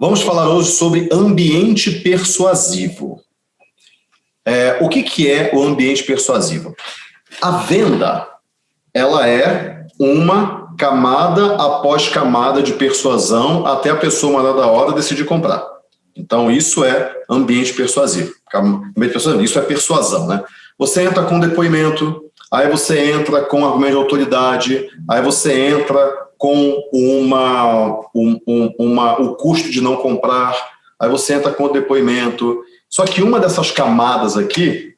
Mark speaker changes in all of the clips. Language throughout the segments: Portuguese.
Speaker 1: Vamos falar hoje sobre ambiente persuasivo. É, o que, que é o ambiente persuasivo? A venda, ela é uma camada após camada de persuasão até a pessoa mandada da hora decidir comprar. Então, isso é ambiente persuasivo. Ambiente persuasivo. Isso é persuasão, né? Você entra com depoimento, aí você entra com argumento de autoridade, aí você entra com uma, um, um, uma, o custo de não comprar, aí você entra com o depoimento. Só que uma dessas camadas aqui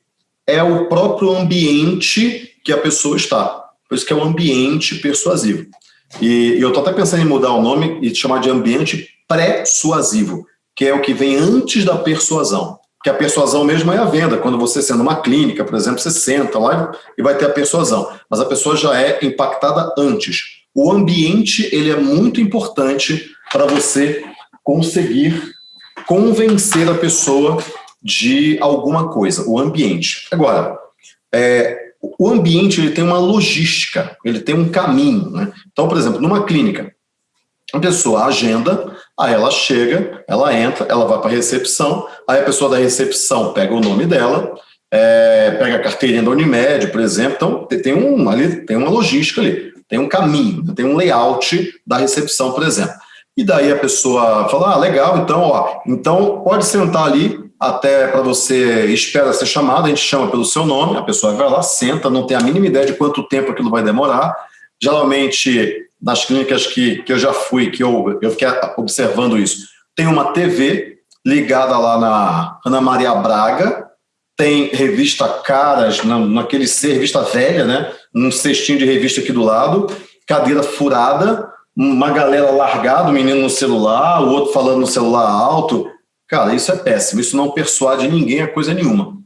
Speaker 1: é o próprio ambiente que a pessoa está. Por isso que é o ambiente persuasivo. E, e eu estou até pensando em mudar o nome e chamar de ambiente pré-suasivo, que é o que vem antes da persuasão. Que a persuasão mesmo é a venda. Quando você sendo uma clínica, por exemplo, você senta lá e vai ter a persuasão. Mas a pessoa já é impactada antes o ambiente ele é muito importante para você conseguir convencer a pessoa de alguma coisa, o ambiente. Agora, é, o ambiente ele tem uma logística, ele tem um caminho. Né? Então, por exemplo, numa clínica, a pessoa agenda, aí ela chega, ela entra, ela vai para a recepção, aí a pessoa da recepção pega o nome dela, é, pega a carteirinha da Unimed, por exemplo, então tem, um, ali, tem uma logística ali tem um caminho, tem um layout da recepção, por exemplo. E daí a pessoa fala, ah, legal, então, ó, então pode sentar ali até para você espera ser chamado, a gente chama pelo seu nome, a pessoa vai lá, senta, não tem a mínima ideia de quanto tempo aquilo vai demorar. Geralmente, nas clínicas que, que eu já fui, que eu, eu fiquei observando isso, tem uma TV ligada lá na Ana Maria Braga, tem revista Caras, na, naquele ser, revista velha, né? Um cestinho de revista aqui do lado, cadeira furada, uma galera largada, o menino no celular, o outro falando no celular alto. Cara, isso é péssimo, isso não persuade ninguém a coisa nenhuma.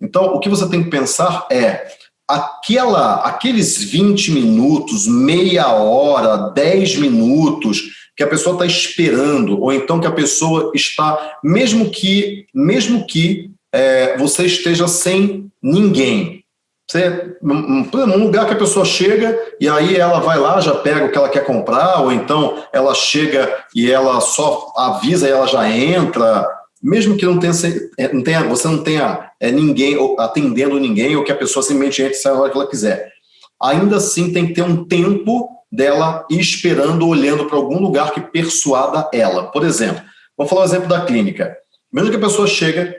Speaker 1: Então, o que você tem que pensar é aquela, aqueles 20 minutos, meia hora, 10 minutos que a pessoa está esperando, ou então que a pessoa está, mesmo que, mesmo que é, você esteja sem ninguém, você, um lugar que a pessoa chega e aí ela vai lá, já pega o que ela quer comprar, ou então ela chega e ela só avisa e ela já entra, mesmo que não tenha, é, não tenha você não tenha é, ninguém atendendo ninguém, ou que a pessoa simplesmente entre e a hora que ela quiser. Ainda assim tem que ter um tempo dela esperando, olhando para algum lugar que persuada ela. Por exemplo, vamos falar o exemplo da clínica. Mesmo que a pessoa chega,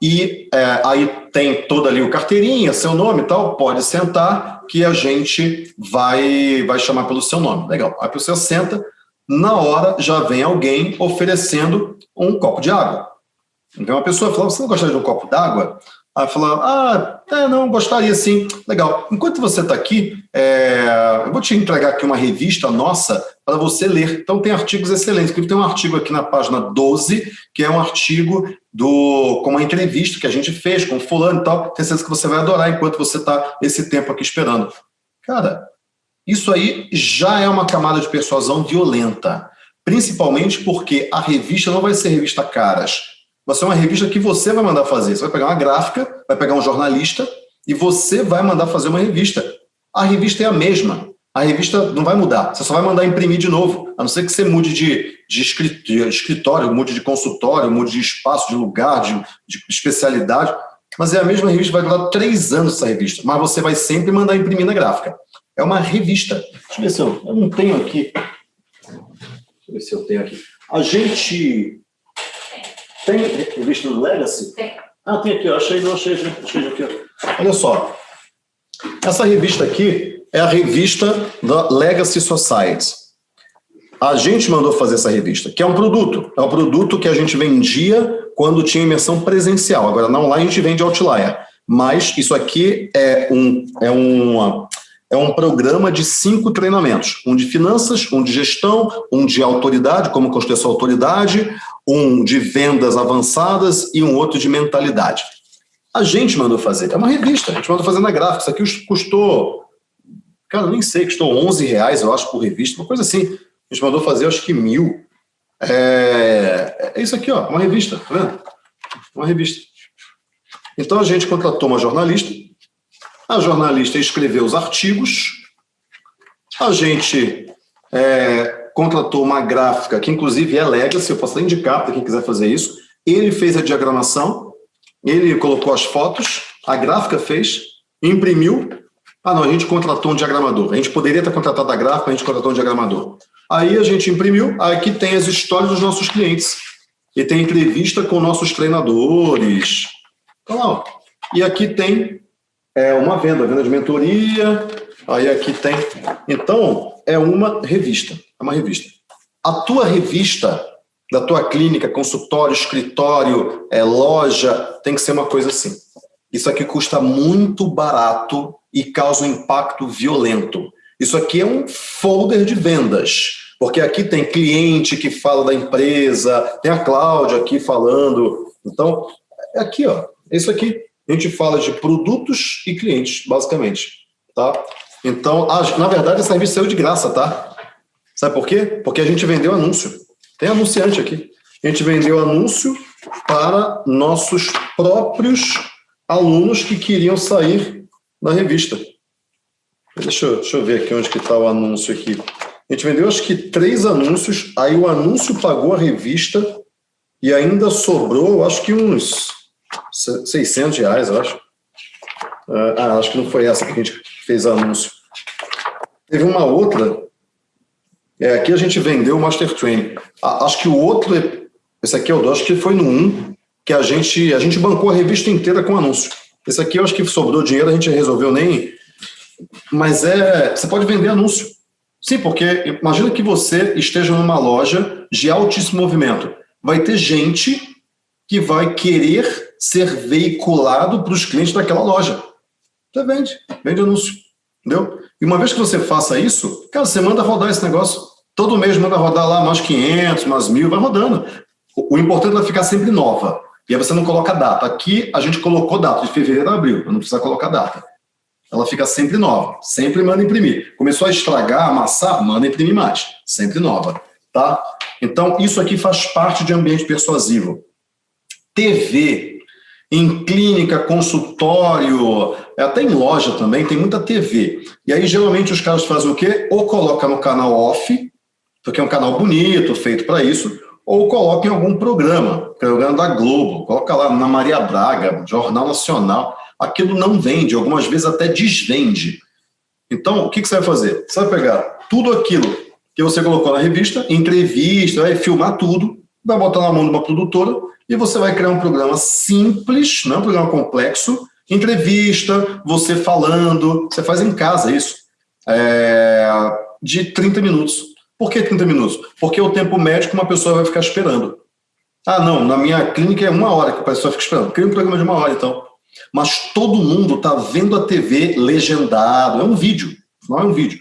Speaker 1: e é, aí tem toda ali o carteirinha, seu nome e tal, pode sentar que a gente vai, vai chamar pelo seu nome. Legal. Aí a pessoa senta, na hora já vem alguém oferecendo um copo de água. Então a pessoa fala, você não gostaria de um copo d'água? Aí fala, ah, é, não, gostaria sim. Legal. Enquanto você está aqui, é, eu vou te entregar aqui uma revista nossa para você ler. Então tem artigos excelentes. Tem um artigo aqui na página 12, que é um artigo do, com uma entrevista que a gente fez com fulano e tal. Tenho certeza que você vai adorar enquanto você está esse tempo aqui esperando. Cara, isso aí já é uma camada de persuasão violenta. Principalmente porque a revista não vai ser revista caras vai ser uma revista que você vai mandar fazer. Você vai pegar uma gráfica, vai pegar um jornalista e você vai mandar fazer uma revista. A revista é a mesma. A revista não vai mudar. Você só vai mandar imprimir de novo. A não ser que você mude de, de escritório, mude de consultório, mude de espaço, de lugar, de, de especialidade. Mas é a mesma revista, vai durar três anos essa revista. Mas você vai sempre mandar imprimir na gráfica. É uma revista. Deixa eu ver se eu, eu não tenho aqui. Deixa eu ver se eu tenho aqui. A gente tem revista do Legacy? Tem. Ah, tem aqui, ó. achei, não achei, achei aqui. Ó. Olha só, essa revista aqui é a revista da Legacy Society. A gente mandou fazer essa revista, que é um produto. É um produto que a gente vendia quando tinha imersão presencial. Agora, na online, a gente vende Outlier. Mas isso aqui é um, é uma, é um programa de cinco treinamentos. Um de finanças, um de gestão, um de autoridade, como construir sua autoridade, um de vendas avançadas e um outro de mentalidade. A gente mandou fazer, é uma revista, a gente mandou fazer na gráfica, isso aqui custou, cara, nem sei, custou 11 reais, eu acho, por revista, uma coisa assim. A gente mandou fazer, acho que mil. É, é isso aqui, ó, uma revista, tá vendo? Uma revista. Então a gente contratou uma jornalista, a jornalista escreveu os artigos, a gente é, contratou uma gráfica, que inclusive é Legacy, eu posso até indicar para quem quiser fazer isso. Ele fez a diagramação, ele colocou as fotos, a gráfica fez, imprimiu. Ah, não, a gente contratou um diagramador. A gente poderia ter contratado a gráfica, a gente contratou um diagramador. Aí a gente imprimiu, aqui tem as histórias dos nossos clientes. E tem entrevista com nossos treinadores. Então, ó, e aqui tem é, uma venda, venda de mentoria, aí aqui tem... Então, é uma revista, é uma revista. A tua revista da tua clínica, consultório, escritório, é, loja, tem que ser uma coisa assim. Isso aqui custa muito barato e causa um impacto violento. Isso aqui é um folder de vendas, porque aqui tem cliente que fala da empresa, tem a Cláudia aqui falando. Então, é aqui, ó, isso aqui. A gente fala de produtos e clientes, basicamente, tá? Então, na verdade, essa revista saiu de graça, tá? Sabe por quê? Porque a gente vendeu anúncio. Tem anunciante aqui. A gente vendeu anúncio para nossos próprios alunos que queriam sair da revista. Deixa eu, deixa eu ver aqui onde que está o anúncio aqui. A gente vendeu acho que três anúncios, aí o anúncio pagou a revista e ainda sobrou, acho que uns 600 reais, eu acho. Ah, ah, acho que não foi essa que a gente fez anúncio. Teve uma outra, é, aqui a gente vendeu o Master Training. Ah, acho que o outro, esse aqui é o do, acho que foi no 1, que a gente, a gente bancou a revista inteira com anúncio. Esse aqui eu acho que sobrou dinheiro, a gente resolveu nem... Mas é, você pode vender anúncio. Sim, porque imagina que você esteja numa loja de altíssimo movimento. Vai ter gente que vai querer ser veiculado para os clientes daquela loja. Você vende, vende anúncio, entendeu? E uma vez que você faça isso, cara, você manda rodar esse negócio. Todo mês manda rodar lá mais 500, mais mil, vai rodando. O, o importante é ficar sempre nova. E aí você não coloca data. Aqui a gente colocou data, de fevereiro a abril, não precisa colocar data. Ela fica sempre nova, sempre manda imprimir. Começou a estragar, amassar, manda imprimir mais, sempre nova, tá? Então, isso aqui faz parte de ambiente persuasivo. TV, em clínica, consultório, até em loja também, tem muita TV. E aí, geralmente, os caras fazem o quê? Ou coloca no canal off, porque é um canal bonito, feito para isso, ou coloca em algum programa, programa da Globo, coloca lá na Maria Braga, Jornal Nacional, aquilo não vende, algumas vezes até desvende. Então, o que, que você vai fazer? Você vai pegar tudo aquilo que você colocou na revista, entrevista, vai filmar tudo, vai botar na mão de uma produtora e você vai criar um programa simples, não é um programa complexo, entrevista, você falando, você faz em casa isso, é, de 30 minutos. Por que 30 minutos? Porque o tempo médio que uma pessoa vai ficar esperando. Ah, não, na minha clínica é uma hora que a pessoa fica esperando. Cria um programa de uma hora, então. Mas todo mundo está vendo a TV legendado. É um vídeo, não é um vídeo.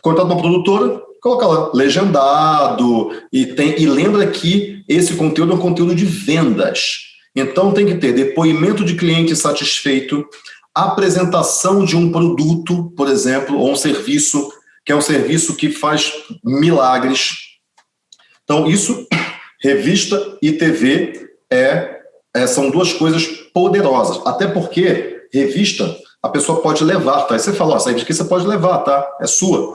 Speaker 1: Cortado uma produtora, coloca lá, legendado. E, tem, e lembra que esse conteúdo é um conteúdo de vendas. Então tem que ter depoimento de cliente satisfeito, apresentação de um produto, por exemplo, ou um serviço que é um serviço que faz milagres. Então, isso, revista e TV, é, é, são duas coisas poderosas. Até porque, revista, a pessoa pode levar, tá? Aí você fala, ó, essa revista aqui você pode levar, tá? É sua.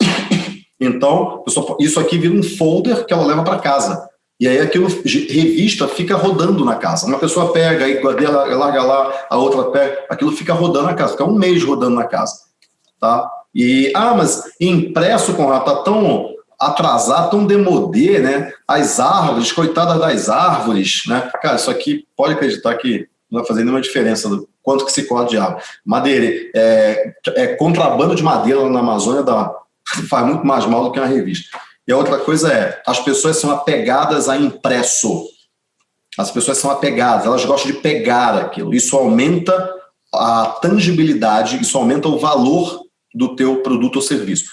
Speaker 1: Então, isso aqui vira um folder que ela leva para casa. E aí aquilo, revista, fica rodando na casa. Uma pessoa pega, aí larga lá, a outra pega, aquilo fica rodando na casa, fica um mês rodando na casa. Tá? E, ah, mas impresso, Conrado, tá tão atrasado, tão demodê, né? As árvores, coitadas das árvores, né? Cara, isso aqui, pode acreditar que não vai fazer nenhuma diferença do quanto que se corta de árvore. Madeira, é, é contrabando de madeira na Amazônia dá, faz muito mais mal do que uma revista. E a outra coisa é, as pessoas são apegadas a impresso. As pessoas são apegadas, elas gostam de pegar aquilo. Isso aumenta a tangibilidade, isso aumenta o valor do teu produto ou serviço.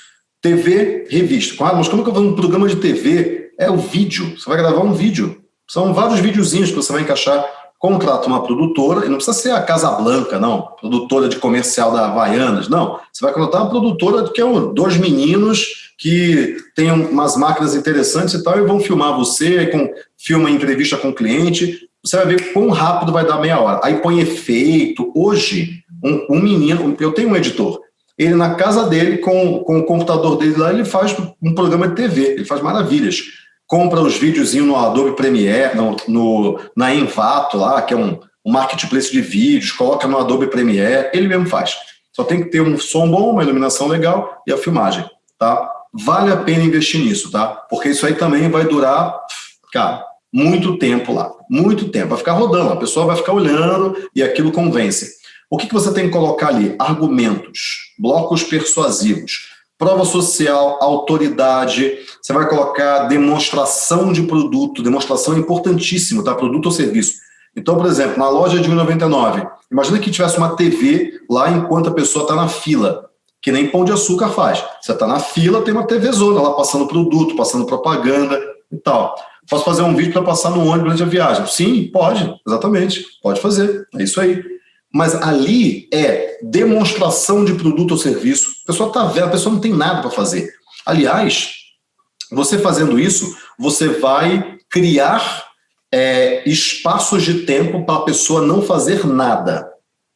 Speaker 1: TV, revista. Ah, mas como é que eu vou um programa de TV? É o vídeo. Você vai gravar um vídeo. São vários videozinhos que você vai encaixar. Contrata uma produtora, e não precisa ser a Casa Blanca, não. Produtora de comercial da Havaianas, não. Você vai contratar uma produtora que é um, dois meninos que tem umas máquinas interessantes e tal, e vão filmar você, com, filma entrevista com o cliente, você vai ver quão rápido vai dar meia hora. Aí põe efeito. Hoje, um, um menino, eu tenho um editor, ele na casa dele, com, com o computador dele lá, ele faz um programa de TV, ele faz maravilhas. Compra os videozinhos no Adobe Premiere, no, no, na Envato lá, que é um, um marketplace de vídeos, coloca no Adobe Premiere, ele mesmo faz. Só tem que ter um som bom, uma iluminação legal e a filmagem, tá? Vale a pena investir nisso, tá? Porque isso aí também vai durar, cara, muito tempo lá, muito tempo. Vai ficar rodando, a pessoa vai ficar olhando e aquilo convence. O que, que você tem que colocar ali? Argumentos, blocos persuasivos, prova social, autoridade, você vai colocar demonstração de produto, demonstração é importantíssimo, tá? Produto ou serviço. Então, por exemplo, na loja de 1,99, imagina que tivesse uma TV lá enquanto a pessoa está na fila, que nem Pão de Açúcar faz. Você está na fila, tem uma TV zona lá passando produto, passando propaganda e tal. Posso fazer um vídeo para passar no ônibus durante a viagem? Sim, pode, exatamente, pode fazer, é isso aí. Mas ali é demonstração de produto ou serviço. A pessoa está vendo, a pessoa não tem nada para fazer. Aliás, você fazendo isso, você vai criar é, espaços de tempo para a pessoa não fazer nada.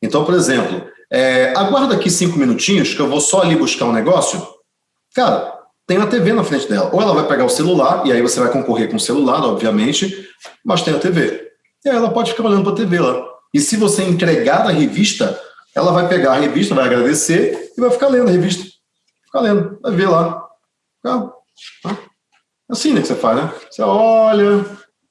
Speaker 1: Então, por exemplo, é, aguarda aqui cinco minutinhos que eu vou só ali buscar um negócio. Cara, tem a TV na frente dela. Ou ela vai pegar o celular, e aí você vai concorrer com o celular, obviamente, mas tem a TV. E aí ela pode ficar olhando para a TV lá. E se você entregar a revista, ela vai pegar a revista, vai agradecer e vai ficar lendo a revista. Ficar lendo, vai ver lá. Tá? Assim né, que você faz, né? Você olha,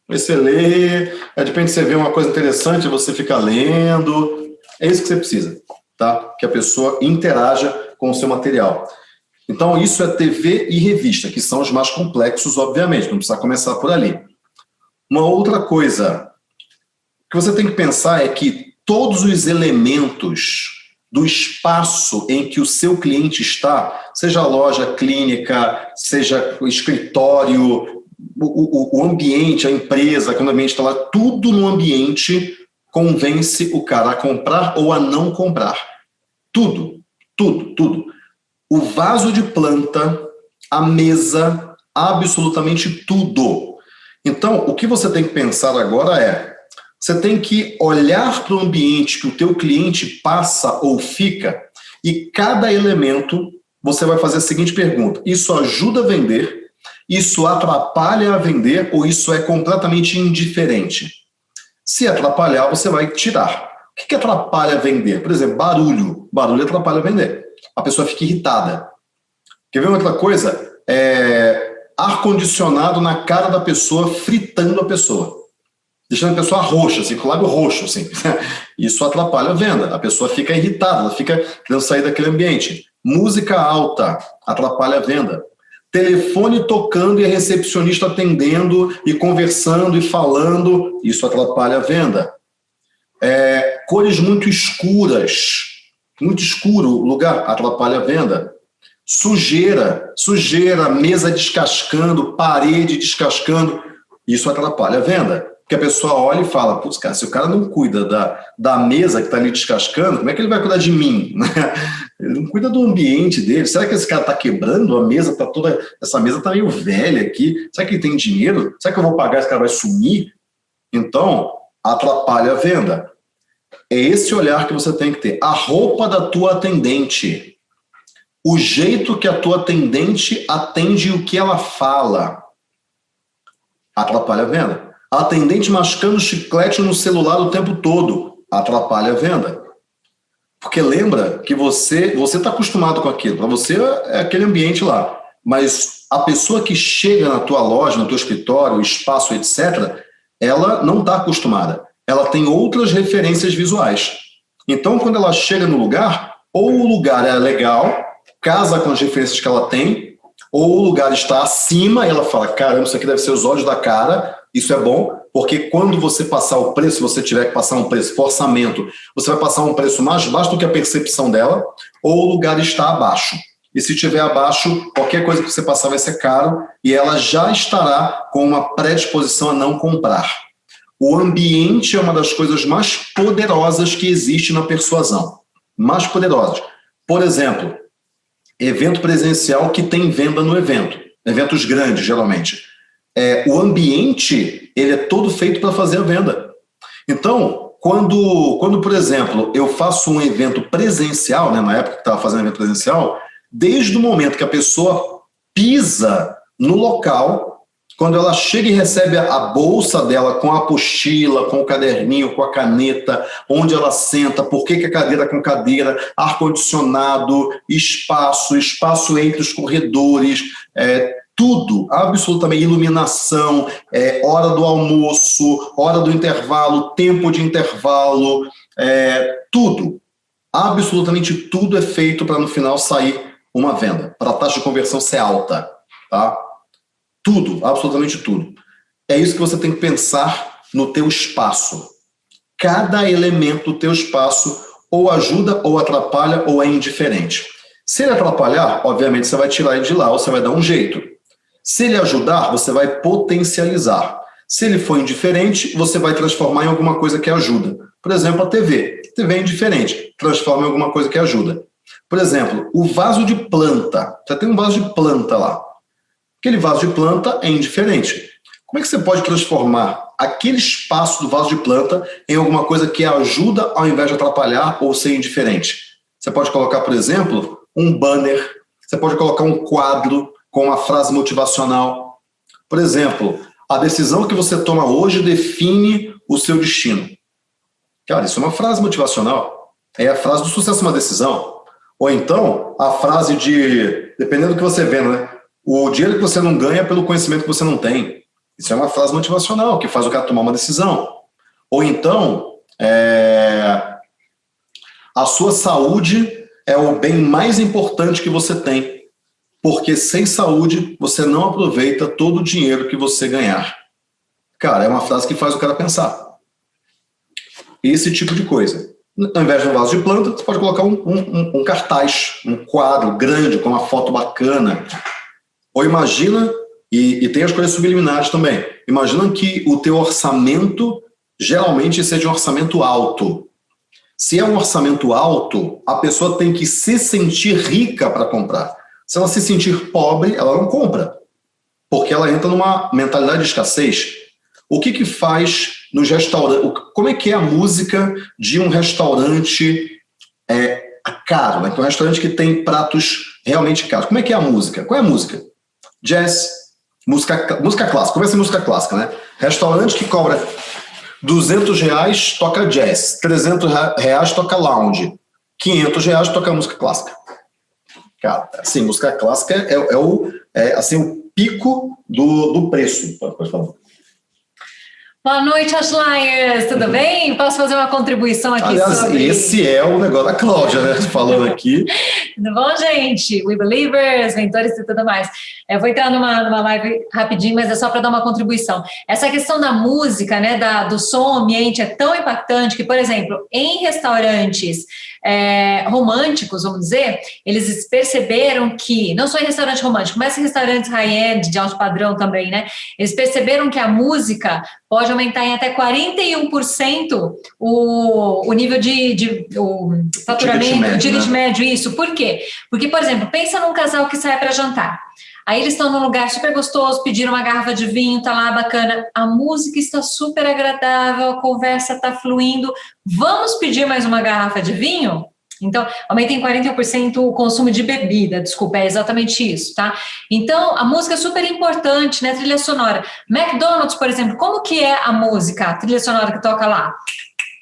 Speaker 1: aí você lê, aí de repente você vê uma coisa interessante, você fica lendo. É isso que você precisa, tá? Que a pessoa interaja com o seu material. Então, isso é TV e revista, que são os mais complexos, obviamente, não precisa começar por ali. Uma outra coisa que você tem que pensar é que todos os elementos do espaço em que o seu cliente está, seja loja, clínica, seja o escritório, o, o, o ambiente, a empresa, quando o ambiente está lá, tudo no ambiente convence o cara a comprar ou a não comprar. Tudo, tudo, tudo o vaso de planta, a mesa, absolutamente tudo. Então, o que você tem que pensar agora é, você tem que olhar para o ambiente que o teu cliente passa ou fica e cada elemento você vai fazer a seguinte pergunta, isso ajuda a vender, isso atrapalha a vender ou isso é completamente indiferente? Se atrapalhar, você vai tirar. O que atrapalha vender? Por exemplo, barulho. Barulho atrapalha vender a pessoa fica irritada. Quer ver outra coisa? É, ar-condicionado na cara da pessoa, fritando a pessoa. Deixando a pessoa roxa, assim, com o lábio roxo, assim. Isso atrapalha a venda. A pessoa fica irritada, ela fica querendo sair daquele ambiente. Música alta atrapalha a venda. Telefone tocando e a recepcionista atendendo e conversando e falando, isso atrapalha a venda. É, cores muito escuras, muito escuro o lugar, atrapalha a venda. Sujeira, sujeira, mesa descascando, parede descascando, isso atrapalha a venda. Porque a pessoa olha e fala, putz, cara, se o cara não cuida da, da mesa que está ali descascando, como é que ele vai cuidar de mim? ele não cuida do ambiente dele. Será que esse cara está quebrando a mesa? Tá toda, essa mesa está meio velha aqui. Será que ele tem dinheiro? Será que eu vou pagar, esse cara vai sumir? Então, atrapalha a venda. É esse olhar que você tem que ter. A roupa da tua atendente. O jeito que a tua atendente atende o que ela fala. Atrapalha a venda. Atendente mascando chiclete no celular o tempo todo. Atrapalha a venda. Porque lembra que você você está acostumado com aquilo. Para você é aquele ambiente lá. Mas a pessoa que chega na tua loja, no teu escritório, espaço, etc., ela não está acostumada ela tem outras referências visuais. Então, quando ela chega no lugar, ou o lugar é legal, casa com as referências que ela tem, ou o lugar está acima e ela fala, caramba, isso aqui deve ser os olhos da cara, isso é bom, porque quando você passar o preço, você tiver que passar um preço, orçamento, você vai passar um preço mais baixo do que a percepção dela, ou o lugar está abaixo. E se estiver abaixo, qualquer coisa que você passar vai ser caro, e ela já estará com uma predisposição a não comprar. O ambiente é uma das coisas mais poderosas que existe na persuasão. Mais poderosas. Por exemplo, evento presencial que tem venda no evento. Eventos grandes, geralmente. É, o ambiente, ele é todo feito para fazer a venda. Então, quando, quando, por exemplo, eu faço um evento presencial, né, na época que estava fazendo evento presencial, desde o momento que a pessoa pisa no local, quando ela chega e recebe a bolsa dela com a apostila, com o caderninho, com a caneta, onde ela senta, por que, que a cadeira com cadeira, ar-condicionado, espaço, espaço entre os corredores, é, tudo, absolutamente, iluminação, é, hora do almoço, hora do intervalo, tempo de intervalo, é, tudo, absolutamente tudo é feito para no final sair uma venda, para a taxa de conversão ser alta, tá? Tudo, absolutamente tudo. É isso que você tem que pensar no teu espaço. Cada elemento do teu espaço ou ajuda, ou atrapalha, ou é indiferente. Se ele atrapalhar, obviamente você vai tirar ele de lá, ou você vai dar um jeito. Se ele ajudar, você vai potencializar. Se ele for indiferente, você vai transformar em alguma coisa que ajuda. Por exemplo, a TV. A TV é indiferente, transforma em alguma coisa que ajuda. Por exemplo, o vaso de planta. Você tem um vaso de planta lá. Aquele vaso de planta é indiferente. Como é que você pode transformar aquele espaço do vaso de planta em alguma coisa que ajuda ao invés de atrapalhar ou ser indiferente? Você pode colocar, por exemplo, um banner, você pode colocar um quadro, com uma frase motivacional. Por exemplo, a decisão que você toma hoje define o seu destino. Cara, isso é uma frase motivacional. É a frase do sucesso uma decisão. Ou então, a frase de, dependendo do que você vê, né? O dinheiro que você não ganha é pelo conhecimento que você não tem. Isso é uma frase motivacional, que faz o cara tomar uma decisão. Ou então, é, a sua saúde é o bem mais importante que você tem porque sem saúde você não aproveita todo o dinheiro que você ganhar. Cara, é uma frase que faz o cara pensar. Esse tipo de coisa. Ao invés de um vaso de planta, você pode colocar um, um, um cartaz, um quadro grande com uma foto bacana. Ou imagina, e, e tem as coisas subliminares também, imagina que o teu orçamento geralmente seja um orçamento alto. Se é um orçamento alto, a pessoa tem que se sentir rica para comprar. Se ela se sentir pobre, ela não compra, porque ela entra numa mentalidade de escassez. O que que faz nos restaurantes? Como é que é a música de um restaurante é, caro, né? um restaurante que tem pratos realmente caros. Como é que é a música? Qual é a música? Jazz, música, música clássica. Começa em música clássica, né? Restaurante que cobra 200 reais toca jazz, 300 reais toca lounge, 500 reais toca música clássica. Cara, assim, música clássica é, é o, é, assim, o pico do, do preço. Pode falar.
Speaker 2: Boa noite, Ashlyers! Tudo uhum. bem? Posso fazer uma contribuição aqui
Speaker 1: Aliás,
Speaker 2: sobre...
Speaker 1: esse é o negócio da Cláudia, né? Falando aqui.
Speaker 2: tudo bom, gente? We Believers, mentores e tudo mais. Eu vou entrar numa, numa live rapidinho, mas é só para dar uma contribuição. Essa questão da música, né, da, do som ambiente é tão impactante que, por exemplo, em restaurantes é, românticos, vamos dizer, eles perceberam que, não só em restaurante romântico, mas em restaurantes high-end, de alto padrão também, né? Eles perceberam que a música pode aumentar em até 41% o, o nível de, de o faturamento, o ticket né? médio, isso. Por quê? Porque, por exemplo, pensa num casal que sai para jantar. Aí eles estão num lugar super gostoso, pediram uma garrafa de vinho, tá lá bacana. A música está super agradável, a conversa está fluindo. Vamos pedir mais uma garrafa de vinho? Então, aumenta em 41% o consumo de bebida, desculpa, é exatamente isso, tá? Então, a música é super importante, né? Trilha sonora. McDonald's, por exemplo, como que é a música, a trilha sonora que toca lá?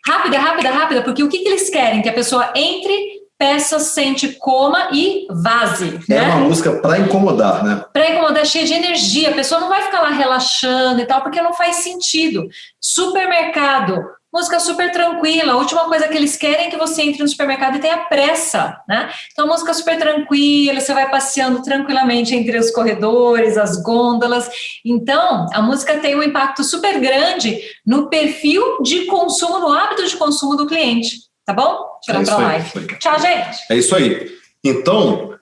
Speaker 2: Rápida, rápida, rápida, porque o que, que eles querem? Que a pessoa entre peça, sente, coma e vaze.
Speaker 1: É né? uma música para incomodar, né?
Speaker 2: Para incomodar, cheia de energia. A pessoa não vai ficar lá relaxando e tal, porque não faz sentido. Supermercado, música super tranquila. A última coisa que eles querem é que você entre no supermercado e tenha pressa, né? Então, música super tranquila, você vai passeando tranquilamente entre os corredores, as gôndolas. Então, a música tem um impacto super grande no perfil de consumo, no hábito de consumo do cliente. Tá bom? Tirar é pra live. Tchau, gente.
Speaker 1: É isso aí. Então,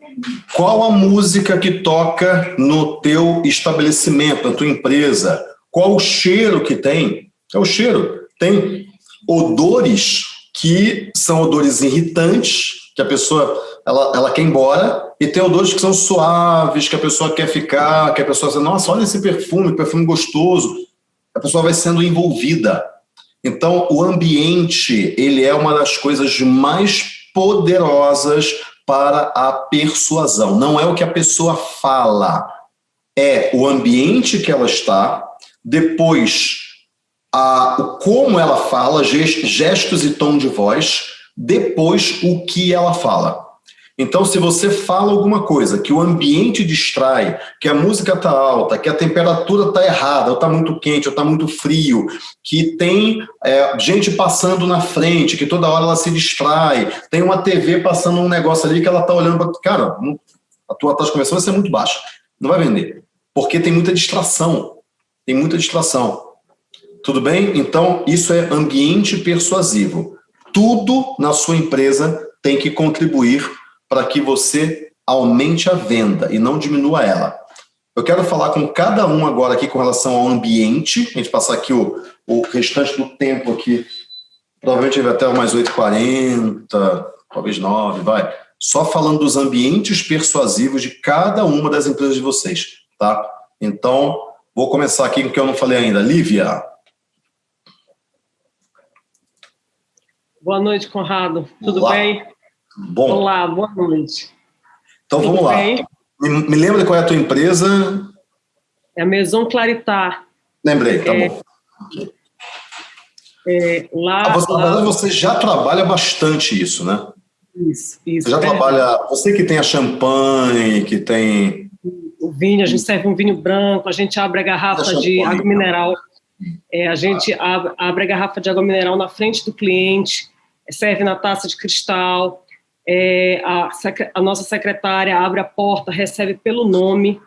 Speaker 1: qual a música que toca no teu estabelecimento, na tua empresa? Qual o cheiro que tem? É o cheiro. Tem odores que são odores irritantes, que a pessoa ela, ela quer ir embora, e tem odores que são suaves, que a pessoa quer ficar, que a pessoa diz, nossa, olha esse perfume, perfume gostoso. A pessoa vai sendo envolvida. Então, o ambiente, ele é uma das coisas mais poderosas para a persuasão. Não é o que a pessoa fala, é o ambiente que ela está, depois a, como ela fala, gestos e tom de voz, depois o que ela fala. Então, se você fala alguma coisa que o ambiente distrai, que a música está alta, que a temperatura está errada, ou está muito quente, ou está muito frio, que tem é, gente passando na frente, que toda hora ela se distrai, tem uma TV passando um negócio ali que ela está olhando para... Cara, a tua taxa de conversão vai ser muito baixa. Não vai vender. Porque tem muita distração. Tem muita distração. Tudo bem? Então, isso é ambiente persuasivo. Tudo na sua empresa tem que contribuir para que você aumente a venda e não diminua ela. Eu quero falar com cada um agora aqui com relação ao ambiente, a gente passar aqui o, o restante do tempo aqui, provavelmente vai até umas 8h40, talvez 9, vai. Só falando dos ambientes persuasivos de cada uma das empresas de vocês, tá? Então, vou começar aqui com o que eu não falei ainda. Lívia.
Speaker 3: Boa noite, Conrado. Tudo
Speaker 1: Olá.
Speaker 3: bem?
Speaker 1: Bom.
Speaker 3: Olá, boa noite.
Speaker 1: Então
Speaker 3: Tudo
Speaker 1: vamos lá. Me, me lembra qual é a tua empresa?
Speaker 3: É a Maison Claritar.
Speaker 1: Lembrei, tá
Speaker 3: É,
Speaker 1: bom.
Speaker 3: É, lá,
Speaker 1: Ah, você,
Speaker 3: lá-
Speaker 1: verdade, você já trabalha bastante isso, né?
Speaker 3: Isso, isso.
Speaker 1: Você já
Speaker 3: é
Speaker 1: trabalha... Você que tem a champanhe, que tem...
Speaker 3: o vinho, a gente serve um vinho branco, a gente abre a garrafa de água
Speaker 1: aí.
Speaker 3: mineral, é, a gente abre, abre a garrafa de água mineral na frente do cliente, serve na taça de cristal, é, a, a nossa secretária abre a porta, recebe pelo nome,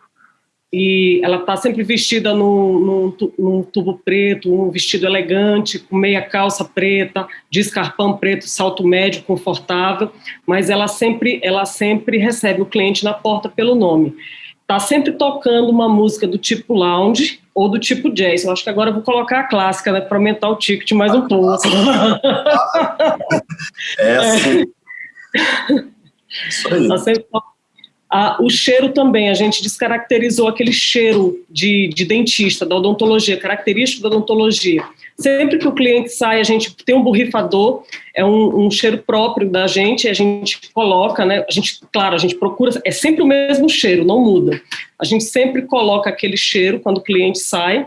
Speaker 3: e ela está sempre vestida num, num num tubo preto, um vestido elegante, com meia calça preta, de escarpão preto, salto médio, confortável, mas ela sempre, ela sempre recebe o cliente na porta pelo nome tá sempre tocando uma música do tipo lounge ou do tipo jazz. Eu acho que agora eu vou colocar a clássica, né, para aumentar o ticket mais um pouco.
Speaker 1: É assim. Isso aí.
Speaker 3: To- Ah, o cheiro também, a gente descaracterizou aquele cheiro de, de dentista, da odontologia, característico da odontologia. Sempre que o cliente sai, a gente tem um borrifador, é um, um cheiro próprio da gente, a gente coloca, né? A gente, claro, a gente procura, é sempre o mesmo cheiro, não muda. A gente sempre coloca aquele cheiro quando o cliente sai,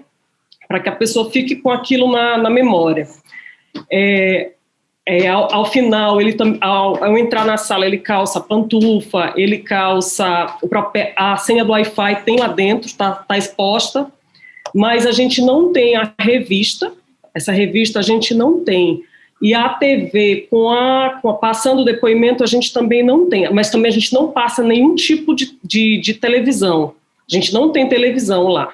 Speaker 3: para que a pessoa fique com aquilo na, na memória. É, é, ao, ao final, ele ao, ao entrar na sala, ele calça pantufa, ele calça o próprio- a senha do Wi-Fi tem lá dentro, está tá exposta, mas a gente não tem a revista, essa revista a gente não tem. E a TV, com a, com a- passando o depoimento, a gente também não tem, mas também a gente não passa nenhum tipo de, de, de televisão. A gente não tem televisão lá.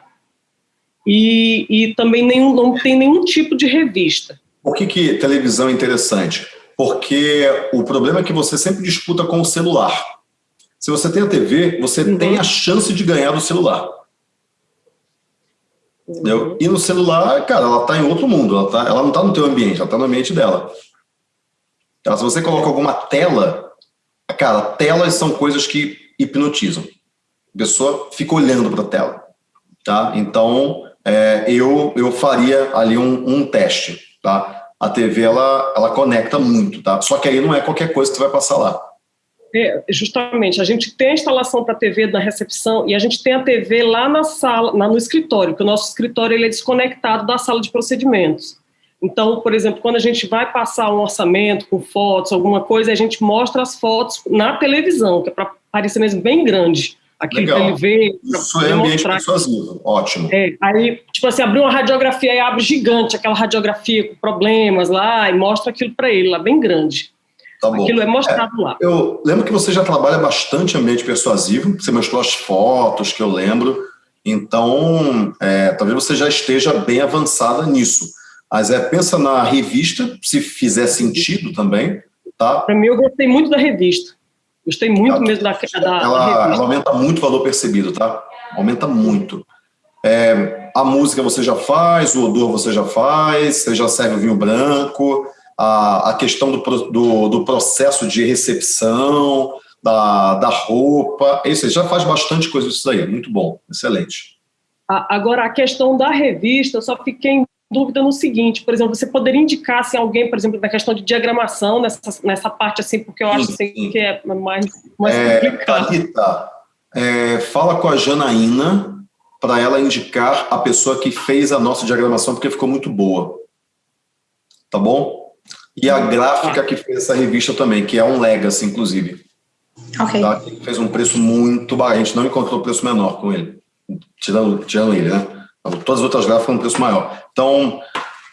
Speaker 3: E, e também nenhum, não tem nenhum tipo de revista.
Speaker 1: Por que, que televisão é interessante? Porque o problema é que você sempre disputa com o celular. Se você tem a TV, você
Speaker 3: Uhum.
Speaker 1: tem a chance de ganhar do celular. Entendeu? E no celular, cara, ela está em outro mundo. Ela, tá, ela não está no teu ambiente, ela está no ambiente dela. Então, se você coloca alguma tela, cara, telas são coisas que hipnotizam. A pessoa fica olhando para a tela. Tá? Então, é, eu, eu faria ali um, um teste. Tá? A TV, ela, ela conecta muito. Tá? Só que aí não é qualquer coisa que você vai passar lá.
Speaker 3: É, justamente, a gente tem a instalação para a TV na recepção e a gente tem a TV lá na sala, lá no escritório, porque o nosso escritório ele é desconectado da sala de procedimentos. Então, por exemplo, quando a gente vai passar um orçamento com fotos, alguma coisa, a gente mostra as fotos na televisão, que é para parecer mesmo bem grande, aquilo
Speaker 1: Legal.
Speaker 3: ele ver,
Speaker 1: Isso é ambiente persuasivo. Ótimo.
Speaker 3: É, aí, tipo assim, abriu uma radiografia e abre gigante, aquela radiografia com problemas lá, e mostra aquilo para ele lá, bem grande.
Speaker 1: Tá bom.
Speaker 3: Aquilo é mostrado lá.
Speaker 1: Eu lembro que você já trabalha bastante ambiente persuasivo, você mostrou as fotos que eu lembro, então é, talvez você já esteja bem avançada nisso. Mas é, pensa na revista, se fizer sentido também, tá?
Speaker 3: Para mim, eu gostei muito da revista. Gostei muito
Speaker 1: Ela-
Speaker 3: mesmo da, da, da
Speaker 1: Ela, ela aumenta muito o valor percebido, tá? Aumenta muito. É, a música você já faz, o odor você já faz, você já serve o vinho branco, a, a questão do, do, do processo de recepção, da, da roupa, isso aí, já faz bastante coisa isso aí, muito bom, excelente.
Speaker 3: Agora, a questão da revista, eu só fiquei em dúvida no seguinte, por exemplo, você poderia indicar assim, alguém, por exemplo, na questão de diagramação, nessa, nessa parte assim, porque eu acho assim, que é mais, mais
Speaker 1: é,
Speaker 3: complicado.
Speaker 1: Thalita, é, fala com a Janaína para ela indicar a pessoa que fez a nossa diagramação, porque ficou muito boa. Tá bom? E a gráfica que fez essa revista também, que é um Legacy, inclusive.
Speaker 4: Ok.
Speaker 1: Tá? Fez um preço muito baixo. A gente não encontrou preço menor com ele. Tirando, tirando ele, né? Todas as outras gráficas um preço maior. Então,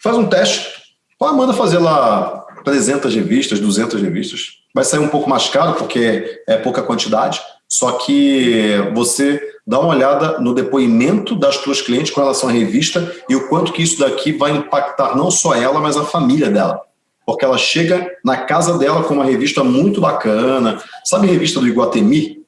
Speaker 1: faz um teste. Ou manda fazer lá 300 revistas, 200 revistas. Vai sair um pouco mais caro, porque é pouca quantidade. Só que você dá uma olhada no depoimento das tuas clientes com relação à revista e o quanto que isso daqui vai impactar não só ela, mas a família dela. Porque ela chega na casa dela com uma revista muito bacana. Sabe a revista do Iguatemi?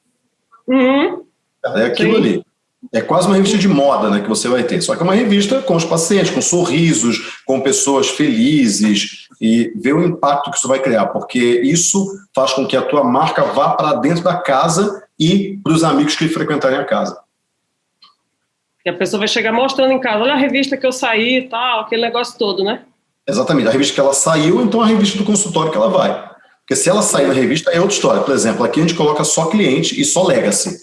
Speaker 3: Uhum.
Speaker 1: É aquilo
Speaker 3: Sim.
Speaker 1: ali. É quase uma revista de moda né, que você vai ter. Só que é uma revista com os pacientes, com sorrisos, com pessoas felizes e ver o impacto que isso vai criar, porque isso faz com que a tua marca vá para dentro da casa e para os amigos que frequentarem a casa.
Speaker 3: E a pessoa vai chegar mostrando em casa, olha a revista que eu saí e tal, aquele negócio todo, né?
Speaker 1: Exatamente. A revista que ela saiu, então a revista do consultório que ela vai. Porque se ela sair na revista, é outra história. Por exemplo, aqui a gente coloca só cliente e só legacy.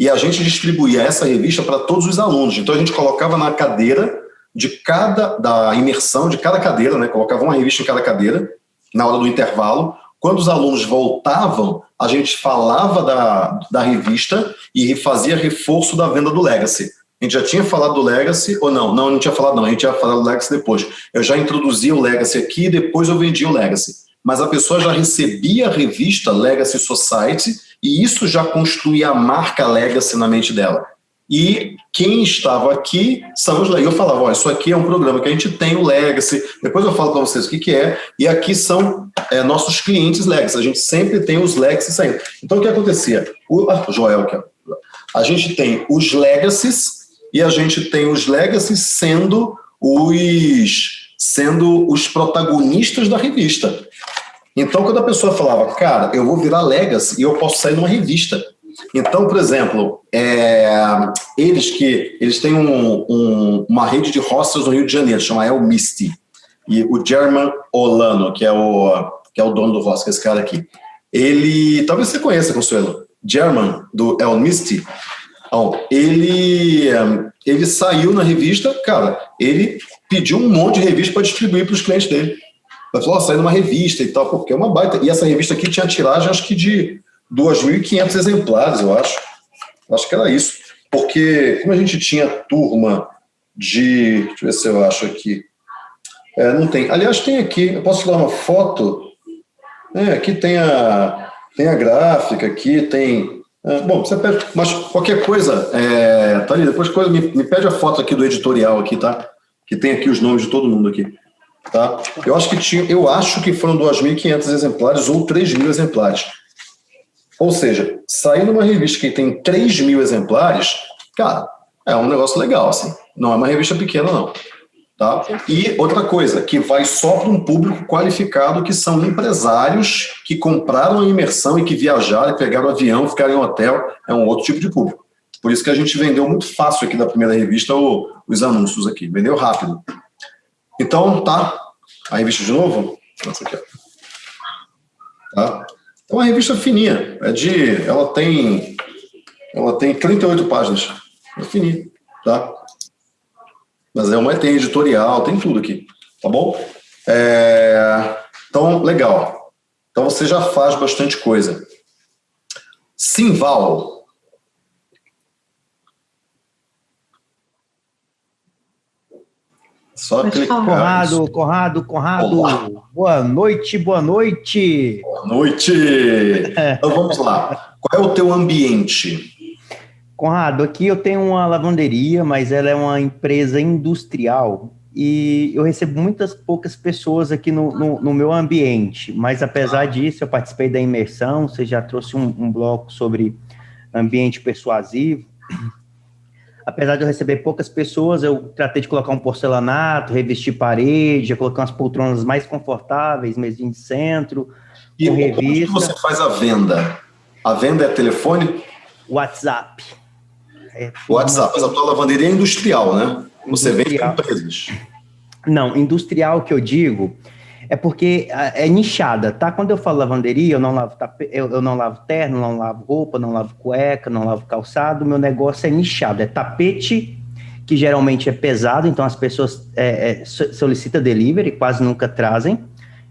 Speaker 1: E a gente distribuía essa revista para todos os alunos. Então a gente colocava na cadeira de cada, da imersão de cada cadeira, né? Colocava uma revista em cada cadeira, na hora do intervalo. Quando os alunos voltavam, a gente falava da, da revista e fazia reforço da venda do Legacy. A gente já tinha falado do Legacy, ou não? Não, não tinha falado não, a gente ia falar do Legacy depois. Eu já introduzia o Legacy aqui e depois eu vendia o Legacy. Mas a pessoa já recebia a revista Legacy Society e isso já construía a marca Legacy na mente dela. E quem estava aqui são os Legacy. Eu falava, ó, isso aqui é um programa que a gente tem o Legacy, depois eu falo para vocês o que, que é, e aqui são é, nossos clientes Legacy, a gente sempre tem os Legacy saindo. Então o que acontecia? O ah, Joel, é, a gente tem os Legacies e a gente tem os Legacies sendo os, sendo os protagonistas da revista. Então, quando a pessoa falava, cara, eu vou virar Legacy e eu posso sair numa revista. Então, por exemplo, é, eles que eles têm um, um, uma rede de hostels no Rio de Janeiro, chama El Misty. E o German Olano, que é o, que é o dono do hostel, esse cara aqui, ele, talvez você conheça, Consuelo, German, do El Misty, então, ele, ele saiu na revista, cara, ele pediu um monte de revista para distribuir para os clientes dele. Ele falou, oh, saiu numa revista e tal, porque é uma baita. E essa revista aqui tinha tiragem, acho que de 2.500 exemplares, eu acho. Acho que era isso. Porque, como a gente tinha turma de. Deixa eu ver se eu acho aqui. É, não tem. Aliás, tem aqui. Eu posso tirar uma foto. É, aqui tem a, tem a gráfica, aqui tem. É, bom, você pede, mas qualquer coisa, é, tá ali, depois coisa, me, me pede a foto aqui do editorial aqui, tá? Que tem aqui os nomes de todo mundo aqui. Tá? Eu acho que tinha, eu acho que foram 2.500 exemplares ou 3.000 exemplares. Ou seja, sair numa revista que tem 3 mil exemplares, cara, é um negócio legal, assim. Não é uma revista pequena, não. Tá? E outra coisa, que vai só para um público qualificado, que são empresários que compraram a imersão e que viajaram, pegaram o avião, ficaram em hotel, é um outro tipo de público. Por isso que a gente vendeu muito fácil aqui da primeira revista os anúncios aqui, vendeu rápido. Então, tá. A revista de novo? Essa aqui. Tá? É uma revista fininha. É de. Ela tem. Ela tem 38 páginas. É fininha, tá? Mas é uma tem editorial, tem tudo aqui. Tá bom? É, então, legal. Então você já faz bastante coisa. Simval. Só
Speaker 4: Pode
Speaker 1: clicar.
Speaker 5: Conrado, Conrado, Conrado.
Speaker 1: Olá.
Speaker 5: Boa noite, boa noite.
Speaker 1: Boa noite! Então vamos lá. Qual é o teu ambiente?
Speaker 5: Conrado, aqui eu tenho uma lavanderia, mas ela é uma empresa industrial e eu recebo muitas poucas pessoas aqui no, no, no meu ambiente. Mas apesar disso, eu participei da imersão. Você já trouxe um, um bloco sobre ambiente persuasivo. Apesar de eu receber poucas pessoas, eu tratei de colocar um porcelanato, revestir parede, colocar umas poltronas mais confortáveis, mesinha de centro,
Speaker 1: E
Speaker 5: com
Speaker 1: como que
Speaker 5: revista,
Speaker 1: você faz a venda? A venda é telefone?
Speaker 5: WhatsApp. É,
Speaker 1: WhatsApp. Mas a tua lavanderia é industrial, né? Você vende para
Speaker 5: Industrial.
Speaker 1: empresas.
Speaker 5: Não, industrial que eu digo é porque é nichada, tá? Quando eu falo lavanderia, eu não lavo eu, eu não lavo terno, não lavo roupa, não lavo cueca, não lavo calçado, meu negócio é nichado, é tapete que geralmente é pesado, então as pessoas é, é, solicitam delivery, quase nunca trazem.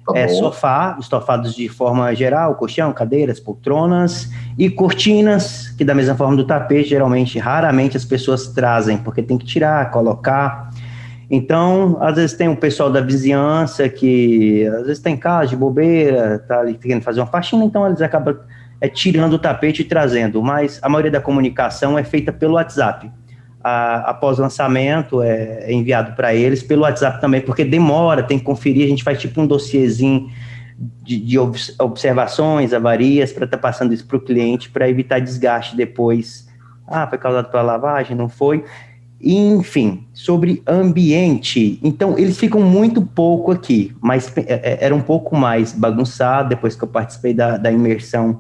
Speaker 5: Tá é, sofá, estofados de forma geral, colchão, cadeiras, poltronas e cortinas, que da mesma forma do tapete, geralmente, raramente as pessoas trazem, porque tem que tirar, colocar. Então, às vezes tem um pessoal da vizinhança que, às vezes tem casa de bobeira, tá ali querendo fazer uma faxina, então eles acabam é, tirando o tapete e trazendo, mas a maioria da comunicação é feita pelo WhatsApp a, após o lançamento, é, é enviado para eles, pelo WhatsApp também, porque demora, tem que conferir, a gente faz tipo um dossiezinho de, de observações, avarias, para estar tá passando isso para o cliente, para evitar desgaste depois. Ah, foi causado pela lavagem, não foi? Enfim, sobre ambiente, então eles ficam muito pouco aqui, mas é, é, era um pouco mais bagunçado depois que eu participei da, da imersão.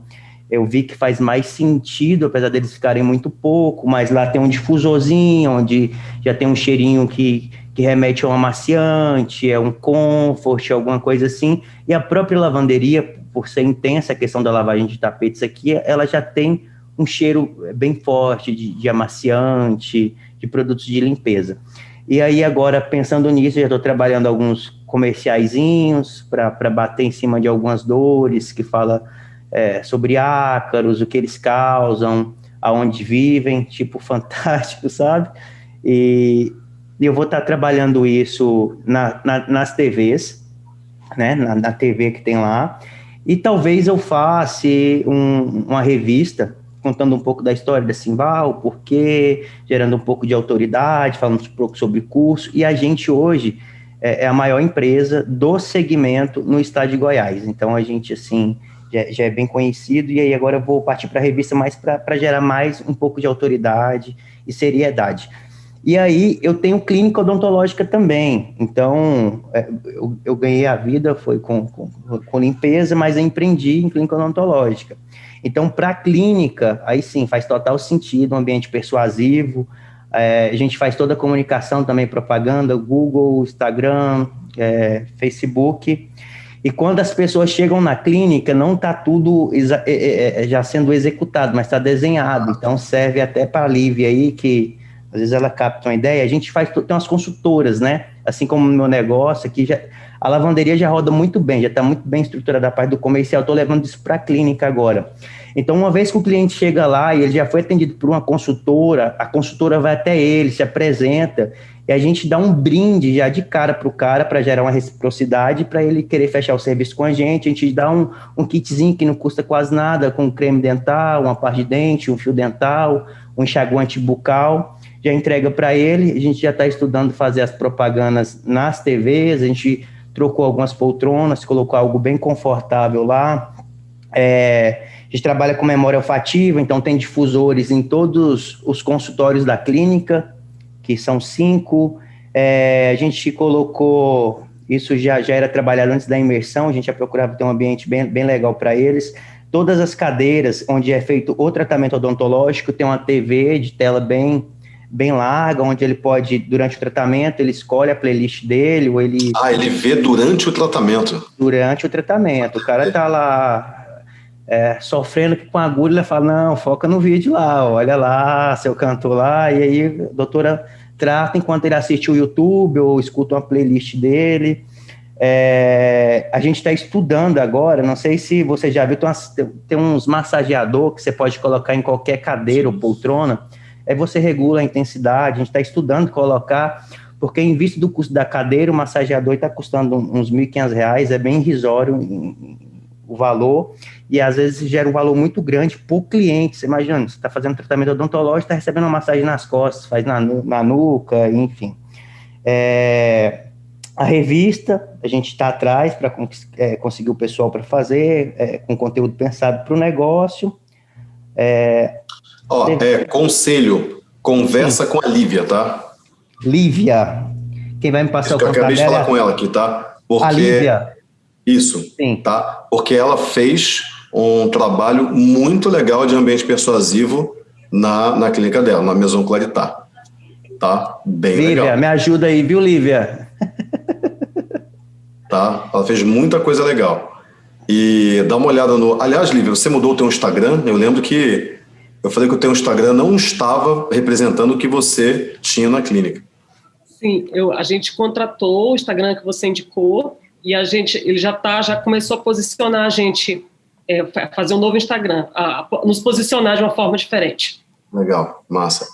Speaker 5: Eu vi que faz mais sentido, apesar deles ficarem muito pouco, mas lá tem um difusorzinho, onde já tem um cheirinho que, que remete a um amaciante, é um comfort, alguma coisa assim, e a própria lavanderia, por ser intensa a questão da lavagem de tapetes aqui, ela já tem um cheiro bem forte de, de amaciante, de produtos de limpeza. E aí agora, pensando nisso, já estou trabalhando alguns comerciaizinhos para bater em cima de algumas dores, que fala é, sobre ácaros, o que eles causam, aonde vivem, tipo fantástico, sabe? E, eu vou estar trabalhando isso na, na, nas TVs, né? Na, na, TV que tem lá. E talvez eu faça um, uma revista contando um pouco da história da Simbal, por porquê, gerando um pouco de autoridade, falando um pouco sobre curso. E a gente hoje é, é a maior empresa do segmento no estado de Goiás. Então a gente assim já, já é bem conhecido, e aí agora eu vou partir para a revista mais para gerar mais um pouco de autoridade e seriedade. E aí eu tenho clínica odontológica também, então é, eu, eu ganhei a vida, foi com, com, com, limpeza, mas empreendi em clínica odontológica. Então, para a clínica, aí sim, faz total sentido, um ambiente persuasivo, é, a gente faz toda a comunicação também, propaganda, Google, Instagram, é, Facebook, e quando as pessoas chegam na clínica, não está tudo é, é, é, já sendo executado, mas está desenhado. Então serve até para a Lívia aí, que às vezes ela capta uma ideia. A gente faz, tem umas consultoras, né? Assim como no meu negócio aqui, já, a lavanderia já roda muito bem, já está muito bem estruturada a parte do comercial. Estou levando isso para a clínica agora. Então, uma vez que o cliente chega lá e ele já foi atendido por uma consultora, a consultora vai até ele, se apresenta e a gente dá um brinde já de cara para o cara para gerar uma reciprocidade para ele querer fechar o serviço com a gente. A gente dá um, um kitzinho que não custa quase nada, com creme dental, uma parte de dente, um fio dental, um enxaguante bucal. Já entrega para ele. A gente já está estudando fazer as propagandas nas TVs. A gente trocou algumas poltronas, colocou algo bem confortável lá. É, a gente trabalha com memória olfativa, então tem difusores em todos os consultórios da clínica que são cinco. É, a gente colocou, isso já, já era trabalhado antes da imersão, a gente já procurava ter um ambiente bem, bem legal para eles. Todas as cadeiras onde é feito o tratamento odontológico tem uma TV de tela bem bem larga, onde ele pode, durante o tratamento, ele escolhe a playlist dele, ou ele...
Speaker 1: Ah, ele vê durante o tratamento?
Speaker 5: Durante o tratamento. O cara tá lá é, sofrendo com a agulha, ele fala, não, foca no vídeo lá, olha lá, seu cantor lá, e aí a doutora trata enquanto ele assiste o YouTube ou escuta uma playlist dele. É, a gente está estudando agora, não sei se você já viu, tem, umas, tem uns massageador que você pode colocar em qualquer cadeira ou poltrona, aí você regula a intensidade, a gente está estudando colocar, porque em vista do custo da cadeira, o massageador está custando uns R$ 1.500, é bem irrisório o valor, e às vezes gera um valor muito grande para o cliente. Você imagina, você está fazendo tratamento odontológico, está recebendo uma massagem nas costas, faz na, na nuca, enfim. É, a revista, a gente está atrás para é, conseguir o pessoal para fazer, é, com conteúdo pensado para o negócio.
Speaker 1: É, Ó, é, conselho, conversa Sim. com a Lívia, tá?
Speaker 5: Lívia, quem vai me passar Isso o
Speaker 1: contato Eu acabei de falar com ela aqui, tá?
Speaker 5: Porque... A Lívia.
Speaker 1: Isso, Sim. tá? Porque ela fez um trabalho muito legal de ambiente persuasivo na, na clínica dela, na Maison Claritat. Tá? Bem
Speaker 5: Lívia,
Speaker 1: legal.
Speaker 5: me ajuda aí, viu, Lívia?
Speaker 1: tá? Ela fez muita coisa legal. E dá uma olhada no... Aliás, Lívia, você mudou o teu Instagram? Eu lembro que eu falei que o teu Instagram não estava representando o que você tinha na clínica.
Speaker 3: Sim, eu, a gente contratou o Instagram que você indicou e a gente, ele já tá, já começou a posicionar a gente, é, fazer um novo Instagram, a, a, nos posicionar de uma forma diferente.
Speaker 1: Legal, massa.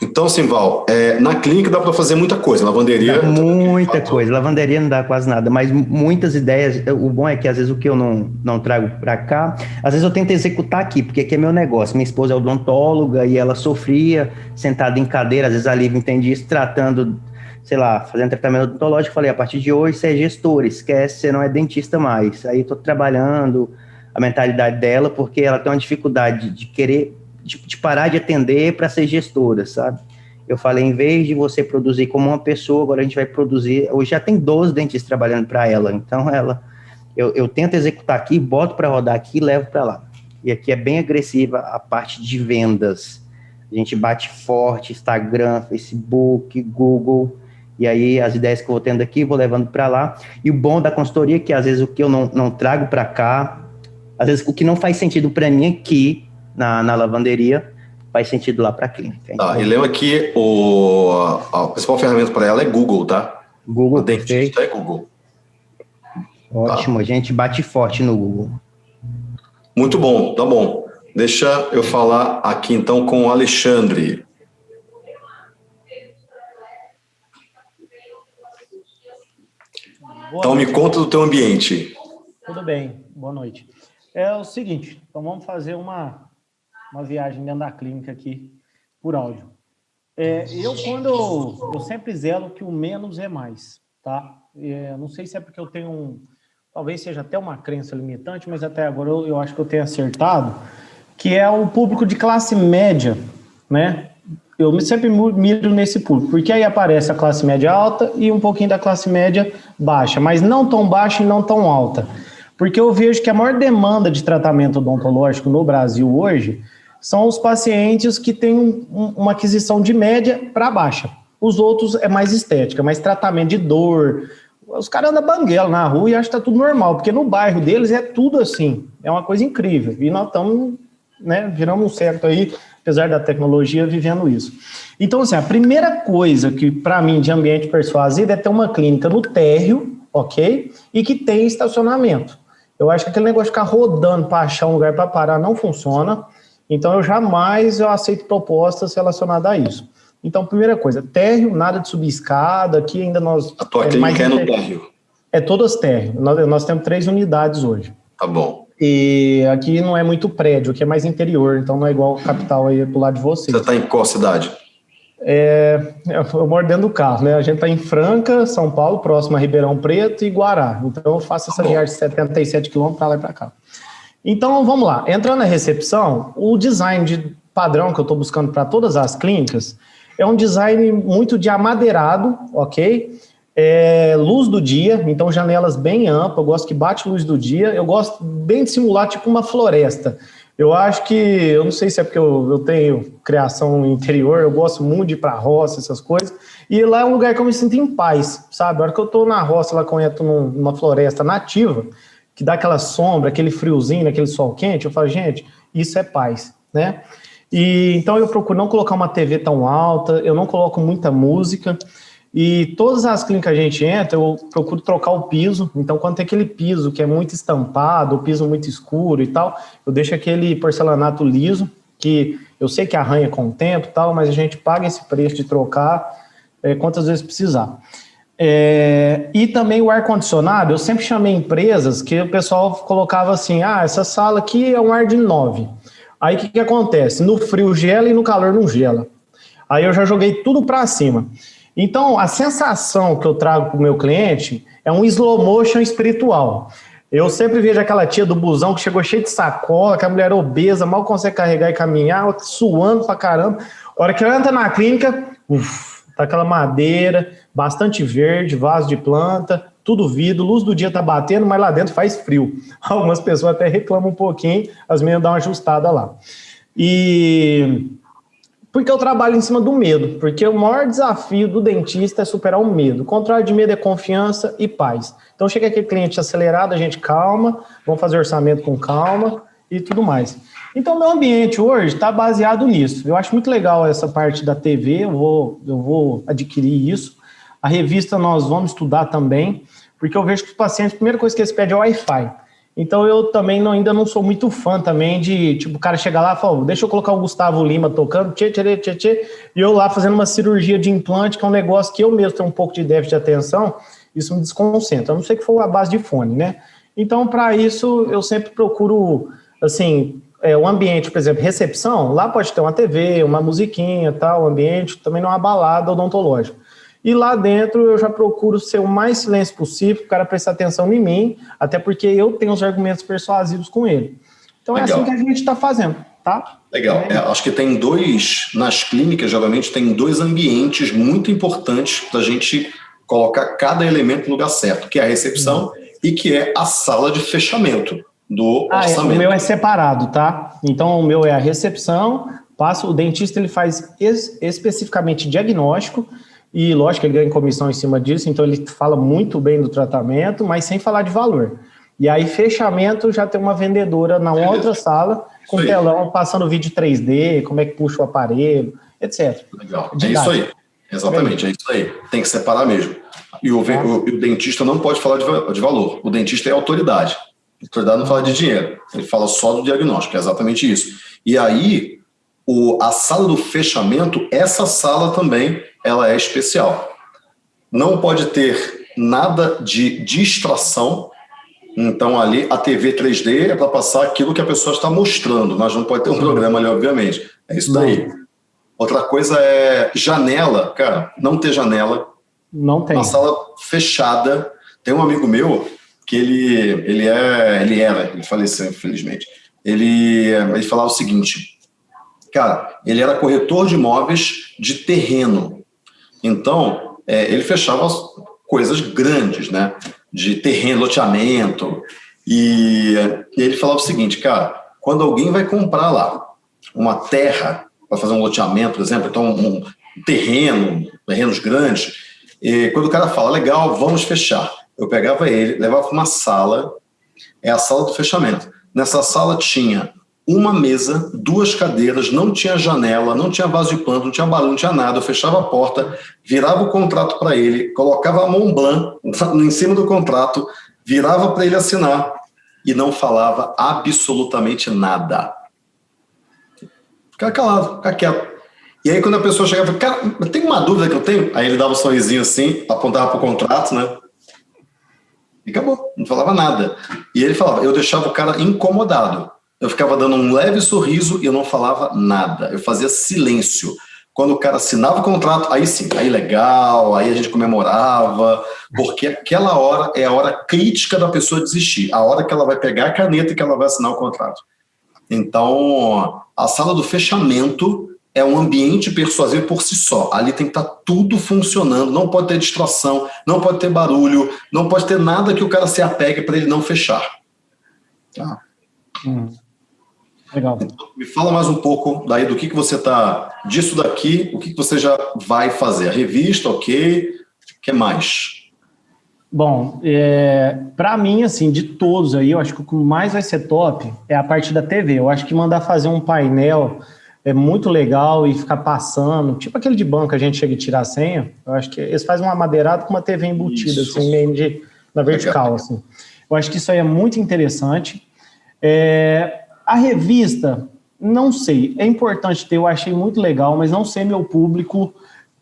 Speaker 1: Então, Simval, é, na clínica dá para fazer muita coisa, lavanderia...
Speaker 5: Dá muita coisa, lavanderia não dá quase nada, mas muitas ideias, o bom é que às vezes o que eu não, não trago para cá, às vezes eu tento executar aqui, porque aqui é meu negócio, minha esposa é odontóloga e ela sofria sentada em cadeira, às vezes a Lívia entende isso, tratando, sei lá, fazendo tratamento odontológico, falei, a partir de hoje você é gestor, esquece, você não é dentista mais, aí estou trabalhando a mentalidade dela, porque ela tem uma dificuldade de querer de, de parar de atender para ser gestora, sabe? Eu falei, em vez de você produzir como uma pessoa, agora a gente vai produzir. Hoje já tem 12 dentistas trabalhando para ela, então ela, eu, eu tento executar aqui, boto para rodar aqui e levo para lá. E aqui é bem agressiva a parte de vendas. A gente bate forte, Instagram, Facebook, Google, e aí as ideias que eu vou tendo aqui, vou levando para lá. E o bom da consultoria é que às vezes o que eu não, não trago para cá, às vezes o que não faz sentido para mim aqui, na, na lavanderia, faz sentido lá para a clínica.
Speaker 1: Então, tá, e lembra que o, a principal ferramenta para ela é Google, tá?
Speaker 5: Google, perfeito.
Speaker 1: é Google.
Speaker 5: Ótimo, tá. a gente bate forte no Google.
Speaker 1: Muito bom, tá bom. Deixa eu falar aqui então com o Alexandre. Boa então noite. me conta do teu ambiente.
Speaker 4: Tudo bem, boa noite. É o seguinte, então vamos fazer uma uma viagem dentro da clínica aqui por áudio. É, eu, quando eu, sempre zelo que o menos é mais, tá? É, não sei se é porque eu tenho um, talvez seja até uma crença limitante, mas até agora eu, eu acho que eu tenho acertado, que é o público de classe média, né? Eu sempre miro nesse público, porque aí aparece a classe média alta e um pouquinho da classe média baixa, mas não tão baixa e não tão alta. Porque eu vejo que a maior demanda de tratamento odontológico no Brasil hoje são os pacientes que têm um, uma aquisição de média para baixa. Os outros é mais estética, mais tratamento de dor. Os caras andam banguela na rua e acham que está tudo normal, porque no bairro deles é tudo assim. É uma coisa incrível. E nós estamos, né, viramos um certo aí, apesar da tecnologia, vivendo isso. Então, assim, a primeira coisa que, para mim, de ambiente persuasivo é ter uma clínica no térreo, ok? E que tem estacionamento. Eu acho que aquele negócio de ficar rodando para achar um lugar para parar não funciona. Então, eu jamais eu aceito propostas relacionadas a isso. Então, primeira coisa, térreo, nada de subir escada, aqui ainda nós...
Speaker 1: A tua é clínica é no térreo?
Speaker 4: É todas térreo, nós, nós temos três unidades hoje.
Speaker 1: Tá bom.
Speaker 4: E aqui não é muito prédio, aqui é mais interior, então não é igual capital aí do lado de vocês.
Speaker 1: Você está em qual cidade?
Speaker 4: É, eu moro dentro do carro, né? A gente está em Franca, São Paulo, próximo a Ribeirão Preto e Guará. Então eu faço essa tá viagem de 77 quilômetros para lá e para cá. Então, vamos lá. Entrando na recepção, o design de padrão que eu estou buscando para todas as clínicas é um design muito de amadeirado, ok? É, luz do dia, então janelas bem amplas, eu gosto que bate luz do dia, eu gosto bem de simular tipo uma floresta. Eu acho que, eu não sei se é porque eu, eu tenho criação interior, eu gosto muito de ir para a roça, essas coisas, e lá é um lugar que eu me sinto em paz, sabe? A hora que eu estou na roça, lá estou numa floresta nativa, que dá aquela sombra, aquele friozinho, aquele sol quente, eu falo, gente, isso é paz, né? E então eu procuro não colocar uma TV tão alta, eu não coloco muita música, e todas as clínicas que a gente entra, eu procuro trocar o piso, então quando tem aquele piso que é muito estampado, o piso muito escuro e tal, eu deixo aquele porcelanato liso, que eu sei que arranha com o tempo e tal, mas a gente paga esse preço de trocar é, quantas vezes precisar. É, e também o ar-condicionado, eu sempre chamei empresas que o pessoal colocava assim, ah, essa sala aqui é um ar de 9. Aí o que, que acontece? No frio gela e no calor não gela. Aí eu já joguei tudo para cima. Então, a sensação que eu trago para o meu cliente é um slow motion espiritual. Eu sempre vejo aquela tia do busão que chegou cheia de sacola, que a mulher obesa, mal consegue carregar e caminhar, suando pra caramba. A hora que ela entra na clínica, uf, tá aquela madeira, bastante verde, vaso de planta, tudo vidro, luz do dia tá batendo, mas lá dentro faz frio. Algumas pessoas até reclamam um pouquinho, as meninas dão uma ajustada lá. E Porque eu trabalho em cima do medo, porque o maior desafio do dentista é superar o medo. O contrário de medo é confiança e paz. Então chega aquele cliente acelerado, a gente calma, vamos fazer orçamento com calma e tudo mais. Então meu ambiente hoje está baseado nisso. Eu acho muito legal essa parte da TV, eu vou, eu vou adquirir isso. A revista nós vamos estudar também, porque eu vejo que os pacientes, a primeira coisa que eles pedem é Wi-Fi. Então eu também não, ainda não sou muito fã também de, tipo, o cara chegar lá e falar, deixa eu colocar o Gustavo Lima tocando, tchê, tchê, tchê, tchê, e eu lá fazendo uma cirurgia de implante, que é um negócio que eu mesmo tenho um pouco de déficit de atenção, isso me desconcentra. A não sei que for a base de fone, né? Então, para isso, eu sempre procuro, assim, é, o ambiente, por exemplo, recepção, lá pode ter uma TV, uma musiquinha, tal, ambiente, também não é balada odontológica. E lá dentro eu já procuro ser o mais silêncio possível, o cara prestar atenção em mim, até porque eu tenho os argumentos persuasivos com ele. Então Legal. é assim que a gente está fazendo, tá?
Speaker 1: Legal. É, acho que tem dois, nas clínicas, geralmente, tem dois ambientes muito importantes para a gente colocar cada elemento no lugar certo, que é a recepção uhum. e que é a sala de fechamento do ah, orçamento.
Speaker 4: É, o meu é separado, tá? Então o meu é a recepção, passa, o dentista ele faz es, especificamente diagnóstico, e lógico que ele ganha comissão em cima disso, então ele fala muito bem do tratamento, mas sem falar de valor. E aí, fechamento, já tem uma vendedora na outra sala, com telão, passando vídeo 3D, como é que puxa o aparelho, etc.
Speaker 1: Legal, é isso aí. Exatamente, é isso aí. Tem que separar mesmo. E o, tá. o, o dentista não pode falar de, de, valor. O dentista é autoridade. A autoridade não fala de dinheiro. Ele fala só do diagnóstico, é exatamente isso. E aí, o, a sala do fechamento, essa sala também ela é especial. Não pode ter nada de distração, então ali a TV 3D é para passar aquilo que a pessoa está mostrando, mas não pode ter um programa ali, obviamente. É isso daí. Outra coisa é janela, cara, não ter janela.
Speaker 4: Não tem.
Speaker 1: Uma sala fechada. Tem um amigo meu que ele, ele, é, ele era, ele faleceu, infelizmente. Ele, ele falava o seguinte, cara, ele era corretor de imóveis de terreno. Então, é, ele fechava coisas grandes, né? De terreno, loteamento. E, ele falava o seguinte, cara, quando alguém vai comprar lá uma terra para fazer um loteamento, por exemplo, então um, um terreno, terrenos grandes, e quando o cara fala, legal, vamos fechar, eu pegava ele, levava para uma sala, é a sala do fechamento. Nessa sala tinha uma mesa, duas cadeiras, não tinha janela, não tinha vaso de pano, não tinha barulho, não tinha nada. Eu fechava a porta, virava o contrato para ele, colocava a mão blanc em cima do contrato, virava para ele assinar e não falava absolutamente nada. Ficava calado, ficava quieto. E aí, quando a pessoa chegava, cara, tem uma dúvida que eu tenho? Aí ele dava um sorrisinho assim, apontava para o contrato, né? E acabou, não falava nada. E ele falava, eu deixava o cara incomodado. Eu ficava dando um leve sorriso e eu não falava nada. Eu fazia silêncio. Quando o cara assinava o contrato, aí sim, aí legal, aí a gente comemorava, porque aquela hora é a hora crítica da pessoa desistir, a hora que ela vai pegar a caneta e que ela vai assinar o contrato. Então, a sala do fechamento é um ambiente persuasivo por si só. Ali tem que estar tá tudo funcionando, não pode ter distração, não pode ter barulho, não pode ter nada que o cara se apegue para ele não fechar. Tá? Hum.
Speaker 4: Legal.
Speaker 1: Me fala mais um pouco daí do que, que você está, disso daqui, o que, que você já vai fazer. A revista, ok, o que mais?
Speaker 4: Bom, é, para mim, assim, de todos aí, eu acho que o que mais vai ser top é a parte da TV. Eu acho que mandar fazer um painel é muito legal e ficar passando, tipo aquele de banco a gente chega e tira a senha. Eu acho que eles fazem uma madeirada com uma TV embutida, isso. assim, meio de, na vertical, legal. assim. Eu acho que isso aí é muito interessante. É, a revista, não sei, é importante ter, eu achei muito legal, mas não sei meu público,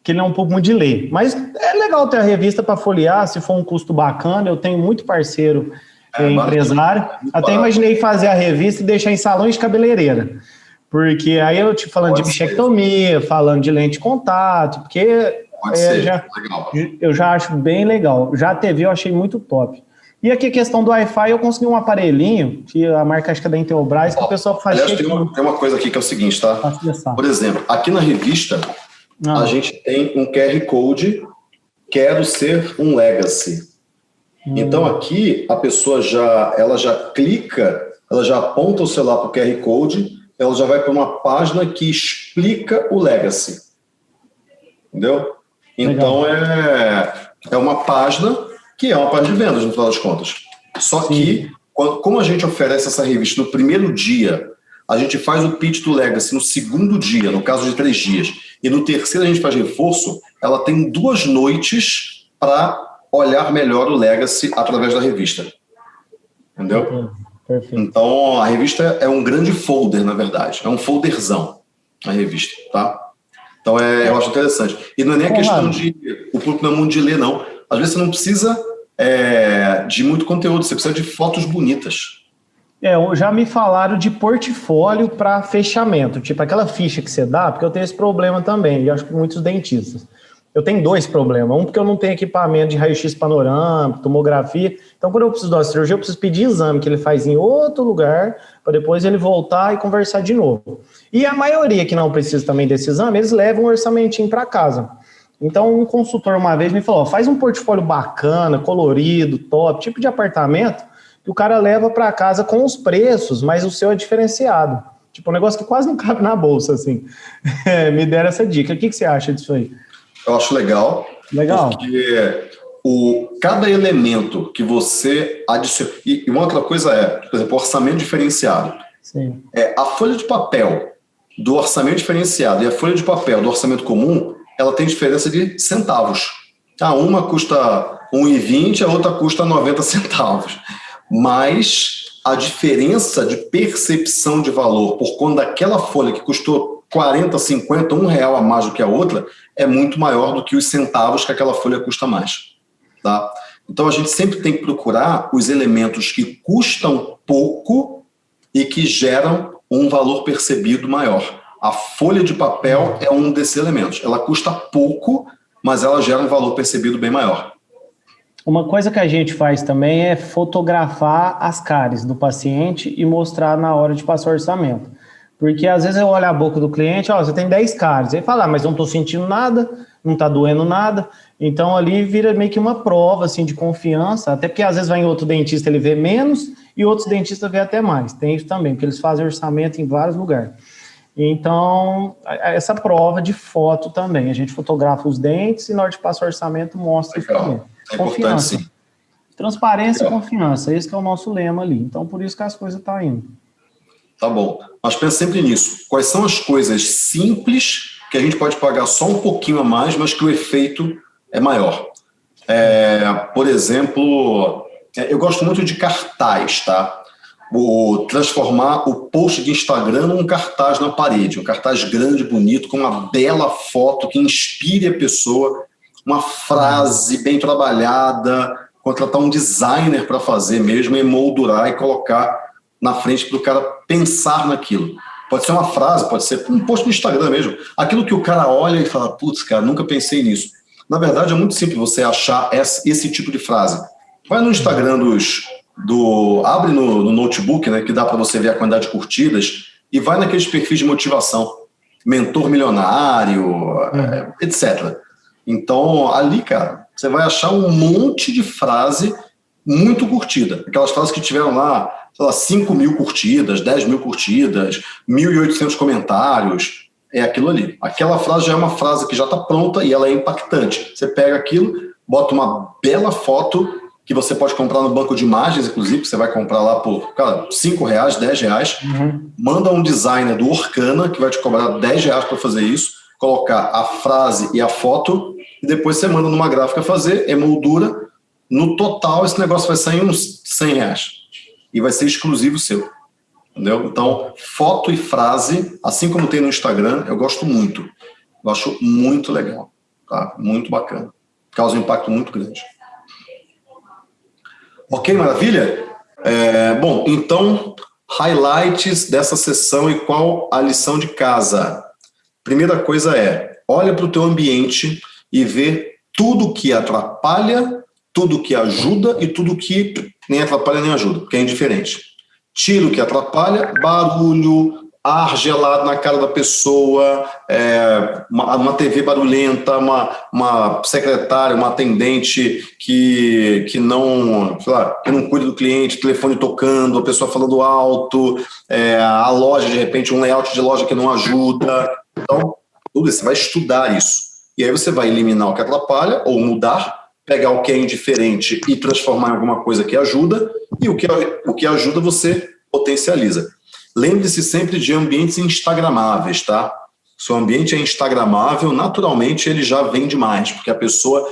Speaker 4: que ele é um pouco muito de ler. Mas é legal ter a revista para folhear, se for um custo bacana, eu tenho muito parceiro é, empresário. É Até imaginei fazer a revista e deixar em salões de cabeleireira. Porque aí eu te falando Pode de bichectomia, ser. falando de lente de contato, porque é, já, eu já acho bem legal. Já a TV eu achei muito top. E aqui a questão do Wi-Fi, eu consegui um aparelhinho, que a marca acho que é da Intelbras, que o pessoal faz...
Speaker 1: Aliás, tem uma, tem uma, coisa aqui que é o seguinte, tá? Por exemplo, aqui na revista, ah. a gente tem um QR Code, quero ser um Legacy. Hum. Então aqui, a pessoa já, ela já clica, ela já aponta o celular para o QR Code, ela já vai para uma página que explica o legacy. Entendeu? Então é, é uma página que é uma página de vendas, no final das contas. Só Sim. que, quando, como a gente oferece essa revista no primeiro dia, a gente faz o pitch do Legacy no segundo dia, no caso de três dias, e no terceiro a gente faz reforço, ela tem duas noites para olhar melhor o Legacy através da revista. Entendeu? Perfeito. Então, a revista é um grande folder, na verdade. É um folderzão, a revista, tá? Então, é, eu acho interessante. E não é nem a questão de... O público não é muito de ler, não. Às vezes você não precisa é, de muito conteúdo, você precisa de fotos bonitas.
Speaker 4: É, já me falaram de portfólio para fechamento, tipo aquela ficha que você dá, porque eu tenho esse problema também, e acho que muitos dentistas. Eu tenho dois problemas. Um, porque eu não tenho equipamento de raio-x panorâmico, tomografia. Então, quando eu preciso de uma cirurgia, eu preciso pedir exame que ele faz em outro lugar, para depois ele voltar e conversar de novo. E a maioria que não precisa também desse exame, eles levam um orçamentinho para casa. Então, um consultor uma vez me falou: faz um portfólio bacana, colorido, top, tipo de apartamento, que o cara leva para casa com os preços, mas o seu é diferenciado. Tipo, um negócio que quase não cabe na bolsa, assim. É, me deram essa dica. O que, que você acha disso aí?
Speaker 1: Eu acho legal.
Speaker 4: Legal.
Speaker 1: Porque o, cada elemento que você adiciona. E, uma outra coisa é, por exemplo, orçamento diferenciado.
Speaker 4: Sim.
Speaker 1: É, a folha de papel do orçamento diferenciado e a folha de papel do orçamento comum, ela tem diferença de centavos. Ah, uma custa 1,20, a outra custa 90 centavos. Mas a diferença de percepção de valor por conta daquela folha que custou 40, 50, um real a mais do que a outra, é muito maior do que os centavos que aquela folha custa mais. Tá? Então a gente sempre tem que procurar os elementos que custam pouco e que geram um valor percebido maior. A folha de papel é um desses elementos. Ela custa pouco, mas ela gera um valor percebido bem maior.
Speaker 4: Uma coisa que a gente faz também é fotografar as caras do paciente e mostrar na hora de passar o orçamento. Porque às vezes eu olho a boca do cliente, ó, você tem 10 caras. Ele fala, ah, mas não estou sentindo nada, não está doendo nada. Então ali vira meio que uma prova assim, de confiança, até porque às vezes vai em outro dentista, ele vê menos, e outros dentistas vê até mais. Tem isso também, porque eles fazem orçamento em vários lugares. Então, essa prova de foto também. A gente fotografa os dentes e na hora de passar o orçamento mostra Legal. também.
Speaker 1: É confiança. sim.
Speaker 4: Transparência Legal. e confiança. Esse é o nosso lema ali. Então, por isso que as coisas estão tá indo.
Speaker 1: Tá bom. Mas pensa sempre nisso. Quais são as coisas simples que a gente pode pagar só um pouquinho a mais, mas que o efeito é maior? É, por exemplo, é, eu gosto muito de cartaz, tá? O, transformar o post de Instagram num cartaz na parede, um cartaz grande, bonito, com uma bela foto que inspire a pessoa, uma frase bem trabalhada, contratar um designer para fazer mesmo, emoldurar e colocar na frente para o cara pensar naquilo. Pode ser uma frase, pode ser um post no Instagram mesmo. Aquilo que o cara olha e fala, putz, cara, nunca pensei nisso. Na verdade, é muito simples você achar esse tipo de frase. Vai no Instagram dos, do... Abre no, no notebook, né, que dá para você ver a quantidade de curtidas, e vai naqueles perfis de motivação. Mentor milionário, uhum. etc. Então, ali, cara, você vai achar um monte de frase muito curtida. Aquelas frases que tiveram lá sei lá, 5 mil curtidas, 10 mil curtidas, 1.800 comentários, é aquilo ali. Aquela frase já é uma frase que já está pronta e ela é impactante. Você pega aquilo, bota uma bela foto que você pode comprar no banco de imagens, inclusive, que você vai comprar lá por, cara, 5 reais, 10 reais, uhum. manda um designer do Orkana, que vai te cobrar 10 reais para fazer isso, colocar a frase e a foto, e depois você manda numa gráfica fazer, emoldura, no total esse negócio vai sair uns 100 reais e vai ser exclusivo seu. Entendeu? Então, foto e frase, assim como tem no Instagram, eu gosto muito. Eu acho muito legal. Tá? Muito bacana. Causa um impacto muito grande. Ok, maravilha? É, bom, então, highlights dessa sessão e qual a lição de casa? Primeira coisa é, olha para o teu ambiente e vê tudo que atrapalha, tudo que ajuda e tudo que nem atrapalha nem ajuda, porque é indiferente. Tira o que atrapalha, barulho, ar gelado na cara da pessoa, é, uma, uma, TV barulhenta, uma, uma secretária, uma atendente que, que, não, lá, que não cuida do cliente, telefone tocando, a pessoa falando alto, é, a loja, de repente, um layout de loja que não ajuda. Então, tudo isso, você vai estudar isso. E aí você vai eliminar o que atrapalha ou mudar, pegar o que é indiferente e transformar em alguma coisa que ajuda, e o que, o que ajuda você potencializa. Lembre-se sempre de ambientes instagramáveis, tá? Se o ambiente é instagramável, naturalmente ele já vende mais, porque a pessoa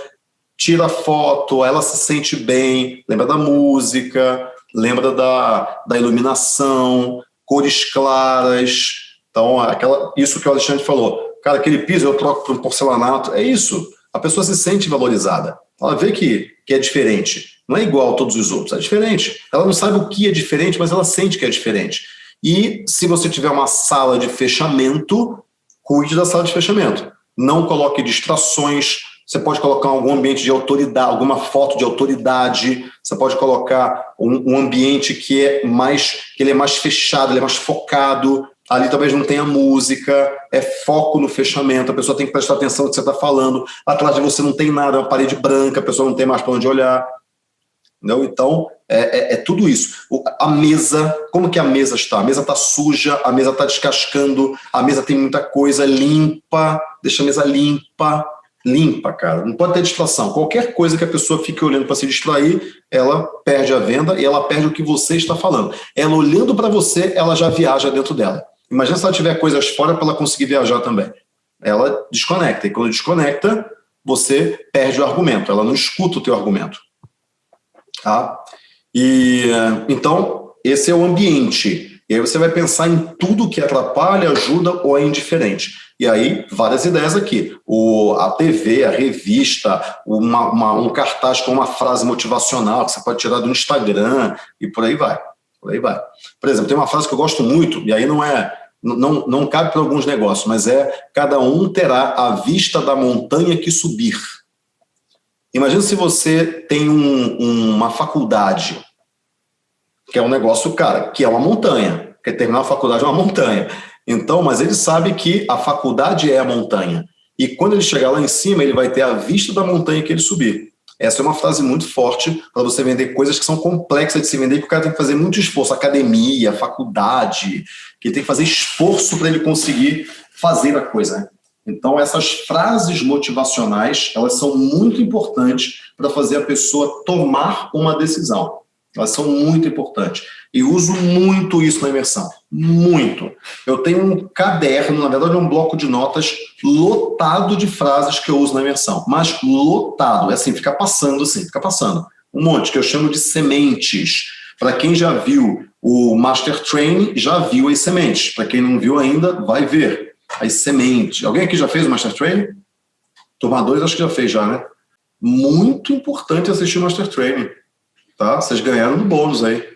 Speaker 1: tira foto, ela se sente bem, lembra da música, lembra da, da iluminação, cores claras. Então, aquela, isso que o Alexandre falou, cara, aquele piso eu troco por um porcelanato, é isso. A pessoa se sente valorizada. Ela vê que, que é diferente. Não é igual a todos os outros, é diferente. Ela não sabe o que é diferente, mas ela sente que é diferente. E se você tiver uma sala de fechamento, cuide da sala de fechamento. Não coloque distrações, você pode colocar algum ambiente de autoridade, alguma foto de autoridade, você pode colocar um, um ambiente que é mais que ele é mais fechado, ele é mais focado, ali talvez não tenha música, é foco no fechamento, a pessoa tem que prestar atenção no que você está falando, atrás de você não tem nada, é uma parede branca, a pessoa não tem mais para onde olhar. Entendeu? Então, é, é, é, tudo isso. A mesa, como que a mesa está? A mesa está suja, a mesa está descascando, a mesa tem muita coisa, limpa, deixa a mesa limpa, limpa, cara. Não pode ter distração. Qualquer coisa que a pessoa fique olhando para se distrair, ela perde a venda e ela perde o que você está falando. Ela olhando para você, ela já viaja dentro dela. Imagina se ela tiver coisas fora para ela conseguir viajar também. Ela desconecta, e quando desconecta, você perde o argumento, ela não escuta o teu argumento. Tá? E, então, esse é o ambiente. E aí você vai pensar em tudo que atrapalha, ajuda ou é indiferente. E aí, várias ideias aqui. O, a TV, a revista, uma, uma, um cartaz com uma frase motivacional que você pode tirar do Instagram e por aí vai. Por aí vai. Por exemplo, tem uma frase que eu gosto muito, e aí não é não, não cabe para alguns negócios, mas é cada um terá a vista da montanha que subir. Imagina se você tem um, uma faculdade, que é um negócio, cara, que é uma montanha. Quer terminar a faculdade é uma montanha. Então, mas ele sabe que a faculdade é a montanha. E quando ele chegar lá em cima, ele vai ter a vista da montanha que ele subir. Essa é uma frase muito forte para você vender coisas que são complexas de se vender, que o cara tem que fazer muito esforço, academia, faculdade, que tem que fazer esforço para ele conseguir fazer a coisa. Então, essas frases motivacionais, elas são muito importantes para fazer a pessoa tomar uma decisão. Elas são muito importantes. E uso muito isso na imersão. Muito. Eu tenho um caderno, na verdade um bloco de notas lotado de frases que eu uso na imersão. Mas lotado. É assim, fica passando assim, fica passando. Um monte, que eu chamo de sementes. Para quem já viu o Master Training, já viu as sementes. Para quem não viu ainda, vai ver as sementes. Alguém aqui já fez o Master Training? Turma 2 acho que já fez já, né? Muito importante assistir o Master Training, tá? Vocês ganharam no bônus aí.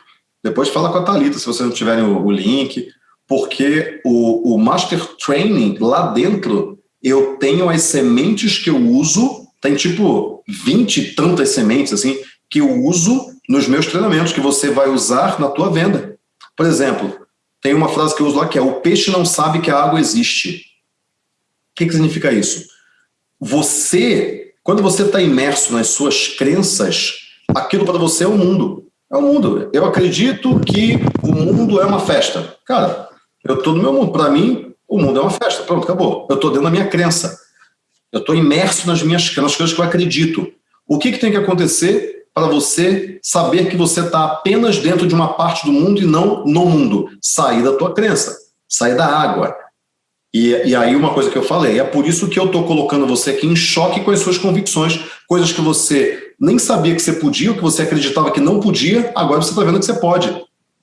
Speaker 1: Depois fala com a Thalita, se vocês não tiverem o, o link, porque o, o Master Training, lá dentro, eu tenho as sementes que eu uso, tem tipo 20 e tantas sementes, assim, que eu uso nos meus treinamentos, que você vai usar na tua venda. Por exemplo, tem uma frase que eu uso lá que é: o peixe não sabe que a água existe. O que, que significa isso? Você, quando você está imerso nas suas crenças, aquilo para você é o mundo. É o mundo. Eu acredito que o mundo é uma festa. Cara, eu estou no meu mundo. Para mim, o mundo é uma festa. Pronto, acabou. Eu estou dentro da minha crença. Eu estou imerso nas minhas nas coisas que eu acredito. O que, que tem que acontecer para você saber que você está apenas dentro de uma parte do mundo e não no mundo. Sair da tua crença, sair da água. E, e aí uma coisa que eu falei, é por isso que eu estou colocando você aqui em choque com as suas convicções, coisas que você nem sabia que você podia, ou que você acreditava que não podia, agora você está vendo que você pode.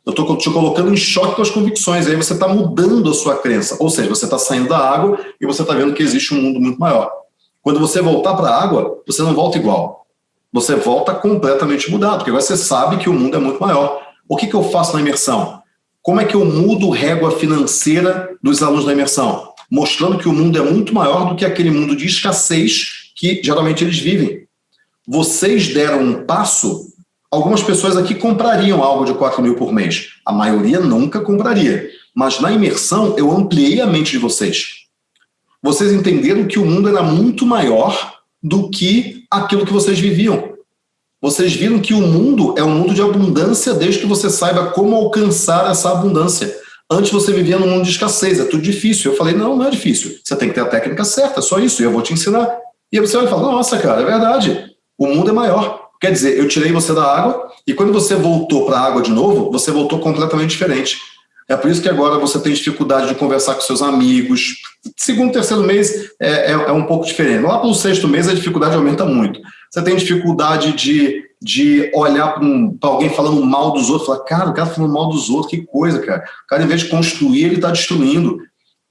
Speaker 1: Eu estou te colocando em choque com as convicções, aí você está mudando a sua crença, ou seja, você está saindo da água e você está vendo que existe um mundo muito maior. Quando você voltar para a água, você não volta igual você volta completamente mudado, porque agora você sabe que o mundo é muito maior. O que, que eu faço na imersão? Como é que eu mudo régua financeira dos alunos da imersão? Mostrando que o mundo é muito maior do que aquele mundo de escassez que geralmente eles vivem. Vocês deram um passo, algumas pessoas aqui comprariam algo de 4 mil por mês. A maioria nunca compraria. mas na imersão eu ampliei a mente de vocês. Vocês entenderam que o mundo era muito maior do que aquilo que vocês viviam. Vocês viram que o mundo é um mundo de abundância desde que você saiba como alcançar essa abundância. Antes você vivia num mundo de escassez, é tudo difícil. Eu falei, não, não é difícil. Você tem que ter a técnica certa, só isso, e eu vou te ensinar. E aí você vai falar, nossa, cara, é verdade. O mundo é maior. Quer dizer, eu tirei você da água, e quando você voltou para a água de novo, você voltou completamente diferente. É por isso que agora você tem dificuldade de conversar com seus amigos. Segundo, terceiro mês é, é, é um pouco diferente. Lá para o sexto mês a dificuldade aumenta muito. Você tem dificuldade de, de olhar para um, alguém falando mal dos outros, falar, cara, o cara tá falando mal dos outros, que coisa, cara. O cara, em vez de construir, ele está destruindo.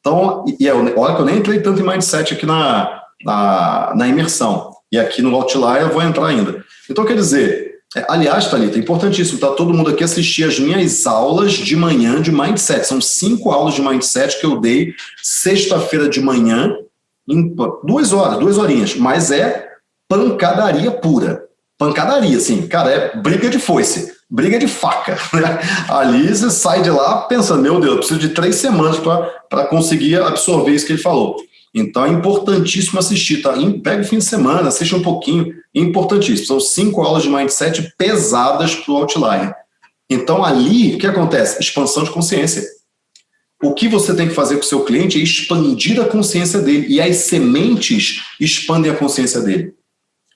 Speaker 1: Então, e é, olha que eu nem entrei tanto em mindset aqui na, na, na imersão. E aqui no Outlier eu vou entrar ainda. Então, quer dizer, é, aliás, Thalita, é importantíssimo, tá todo mundo aqui assistir as minhas aulas de manhã de Mindset. São cinco aulas de Mindset que eu dei sexta-feira de manhã, em duas horas, duas horinhas, mas é pancadaria pura. Pancadaria, assim, cara, é briga de foice, briga de faca. Né? Ali você sai de lá pensando, meu Deus, eu preciso de três semanas para conseguir absorver isso que ele falou. Então é importantíssimo assistir, tá? Pega o fim de semana, assiste um pouquinho, importantíssimo. São cinco aulas de mindset pesadas para o Outlier. Então ali, o que acontece? Expansão de consciência. O que você tem que fazer com o seu cliente é expandir a consciência dele, e as sementes expandem a consciência dele.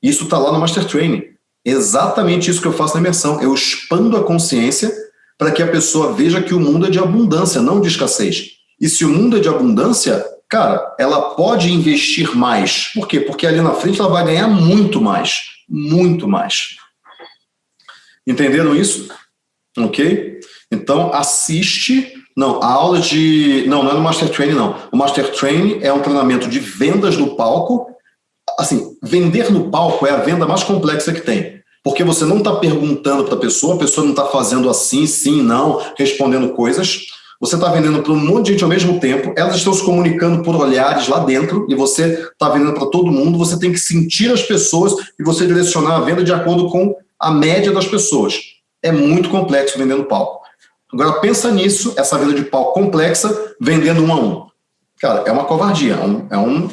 Speaker 1: Isso está lá no Master Training. Exatamente isso que eu faço na imersão. Eu expando a consciência para que a pessoa veja que o mundo é de abundância, não de escassez. E se o mundo é de abundância, cara, ela pode investir mais. Por quê? Porque ali na frente ela vai ganhar muito mais. Muito mais. Entenderam isso? Ok? Então, assiste... Não, a aula de... Não, não é no Master Training, não. O Master Training é um treinamento de vendas no palco. Assim, vender no palco é a venda mais complexa que tem. Porque você não está perguntando para a pessoa, a pessoa não está fazendo assim, sim, não, respondendo coisas você está vendendo para um monte de gente ao mesmo tempo, elas estão se comunicando por olhares lá dentro, e você está vendendo para todo mundo, você tem que sentir as pessoas e você direcionar a venda de acordo com a média das pessoas. É muito complexo vendendo palco. Agora pensa nisso, essa venda de palco complexa, vendendo um a um. Cara, é uma covardia, é um, é um,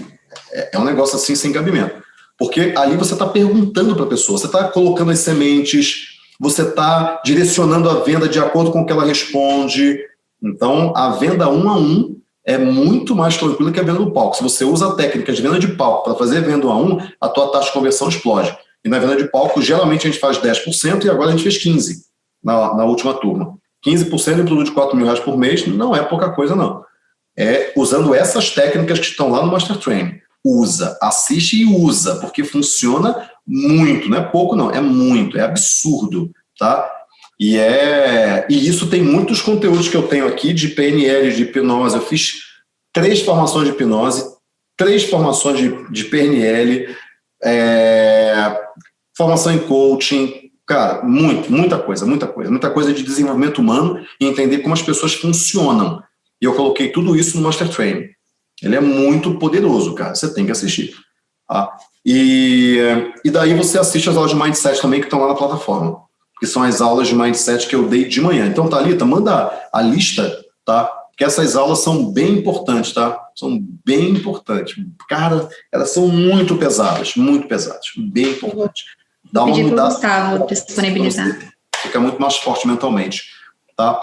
Speaker 1: é um negócio assim sem cabimento. Porque ali você está perguntando para a pessoa, você está colocando as sementes, você está direcionando a venda de acordo com o que ela responde, então, a venda um a um é muito mais tranquila que a venda do palco. Se você usa a técnica de venda de palco para fazer venda um a um, a tua taxa de conversão explode. E na venda de palco, geralmente a gente faz 10% e agora a gente fez 15% na, na última turma. 15% em produto de 4 mil reais por mês não é pouca coisa, não. É usando essas técnicas que estão lá no Master Training. Usa, assiste e usa, porque funciona muito, não é pouco não, é muito, é absurdo, tá? E, é, e isso tem muitos conteúdos que eu tenho aqui de PNL, de hipnose. Eu fiz três formações de hipnose, três formações de, de PNL, é, formação em coaching, cara, muito, muita coisa, muita coisa, muita coisa de desenvolvimento humano e entender como as pessoas funcionam. E eu coloquei tudo isso no Master Training. Ele é muito poderoso, cara, você tem que assistir. Tá? E, e daí você assiste as aulas de Mindset também que estão lá na plataforma que são as aulas de Mindset que eu dei de manhã. Então, Thalita, manda a lista, tá? Que essas aulas são bem importantes, tá? São bem importantes. Cara, elas são muito pesadas, muito pesadas, bem importantes.
Speaker 2: Dá uma mudada. Gustavo disponibilizar.
Speaker 1: Fica muito mais forte mentalmente, tá?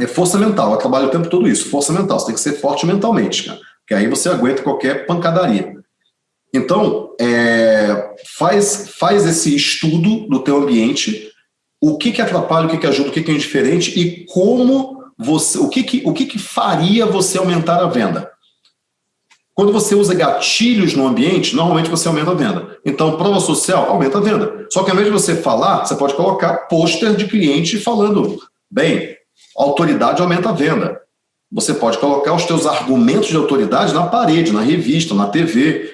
Speaker 1: É força mental, eu trabalho o tempo todo isso, força mental, você tem que ser forte mentalmente, cara, que aí você aguenta qualquer pancadaria. Então, é, faz, faz esse estudo do teu ambiente, o que que atrapalha, o que que ajuda, o que que é indiferente e como você, o que que, o que que faria você aumentar a venda. Quando você usa gatilhos no ambiente, normalmente você aumenta a venda. Então, prova social, aumenta a venda. Só que ao invés de você falar, você pode colocar pôster de cliente falando, bem, autoridade aumenta a venda. Você pode colocar os teus argumentos de autoridade na parede, na revista, na TV,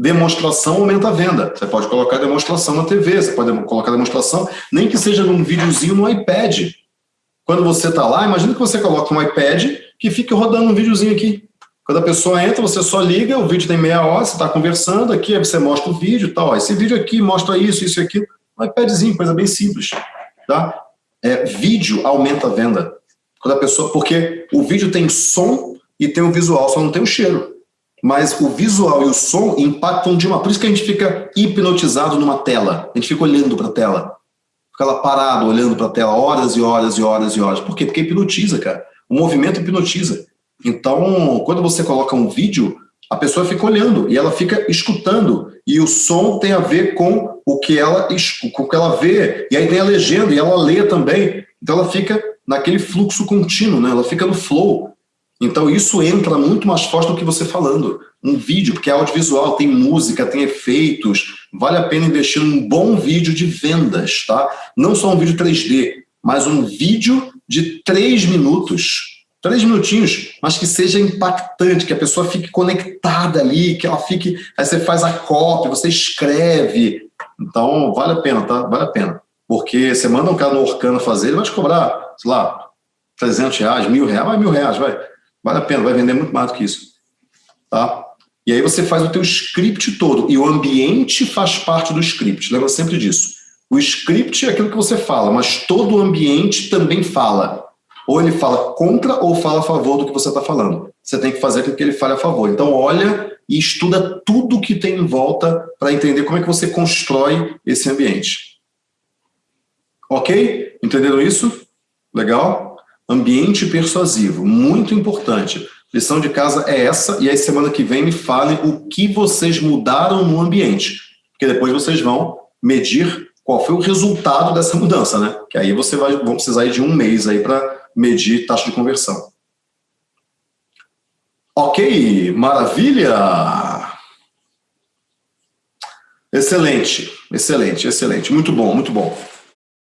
Speaker 1: demonstração aumenta a venda. Você pode colocar demonstração na TV, você pode colocar demonstração, nem que seja num videozinho no iPad. Quando você está lá, imagina que você coloca um iPad que fique rodando um videozinho aqui. Quando a pessoa entra, você só liga, o vídeo tem meia hora, você está conversando aqui, você mostra o vídeo e tal. Esse vídeo aqui mostra isso, isso e aquilo. Um iPadzinho, coisa bem simples. Tá? É, vídeo aumenta a venda. Quando a pessoa, porque o vídeo tem som e tem o visual, só não tem o cheiro. Mas o visual e o som impactam de uma... Por isso que a gente fica hipnotizado numa tela. A gente fica olhando para a tela. Fica lá parado, olhando para a tela, horas e horas e horas e horas. Por quê? Porque hipnotiza, cara. O movimento hipnotiza. Então, quando você coloca um vídeo, a pessoa fica olhando e ela fica escutando. E o som tem a ver com o que ela, com o que ela vê. E aí tem a legenda e ela lê também. Então ela fica naquele fluxo contínuo, né? ela fica no flow. Então isso entra muito mais forte do que você falando. Um vídeo, porque é audiovisual, tem música, tem efeitos, vale a pena investir num bom vídeo de vendas, tá? Não só um vídeo 3D, mas um vídeo de três minutos, três minutinhos, mas que seja impactante, que a pessoa fique conectada ali, que ela fique... Aí você faz a cópia, você escreve. Então, vale a pena, tá? Vale a pena. Porque você manda um cara no Orkana fazer, ele vai te cobrar, sei lá, 300 reais, mil reais, vai mil reais, vai. Vale a pena, vai vender muito mais do que isso. Tá? E aí você faz o teu script todo, e o ambiente faz parte do script, lembra sempre disso. O script é aquilo que você fala, mas todo o ambiente também fala. Ou ele fala contra ou fala a favor do que você está falando. Você tem que fazer com que ele fale a favor. Então olha e estuda tudo que tem em volta para entender como é que você constrói esse ambiente. Ok? Entenderam isso? Legal? Ambiente persuasivo, muito importante. Lição de casa é essa, e aí semana que vem me falem o que vocês mudaram no ambiente. Porque depois vocês vão medir qual foi o resultado dessa mudança, né? Que aí você vai, vão precisar de um mês aí para medir taxa de conversão. Ok, maravilha! Excelente, excelente, excelente. Muito bom, muito bom.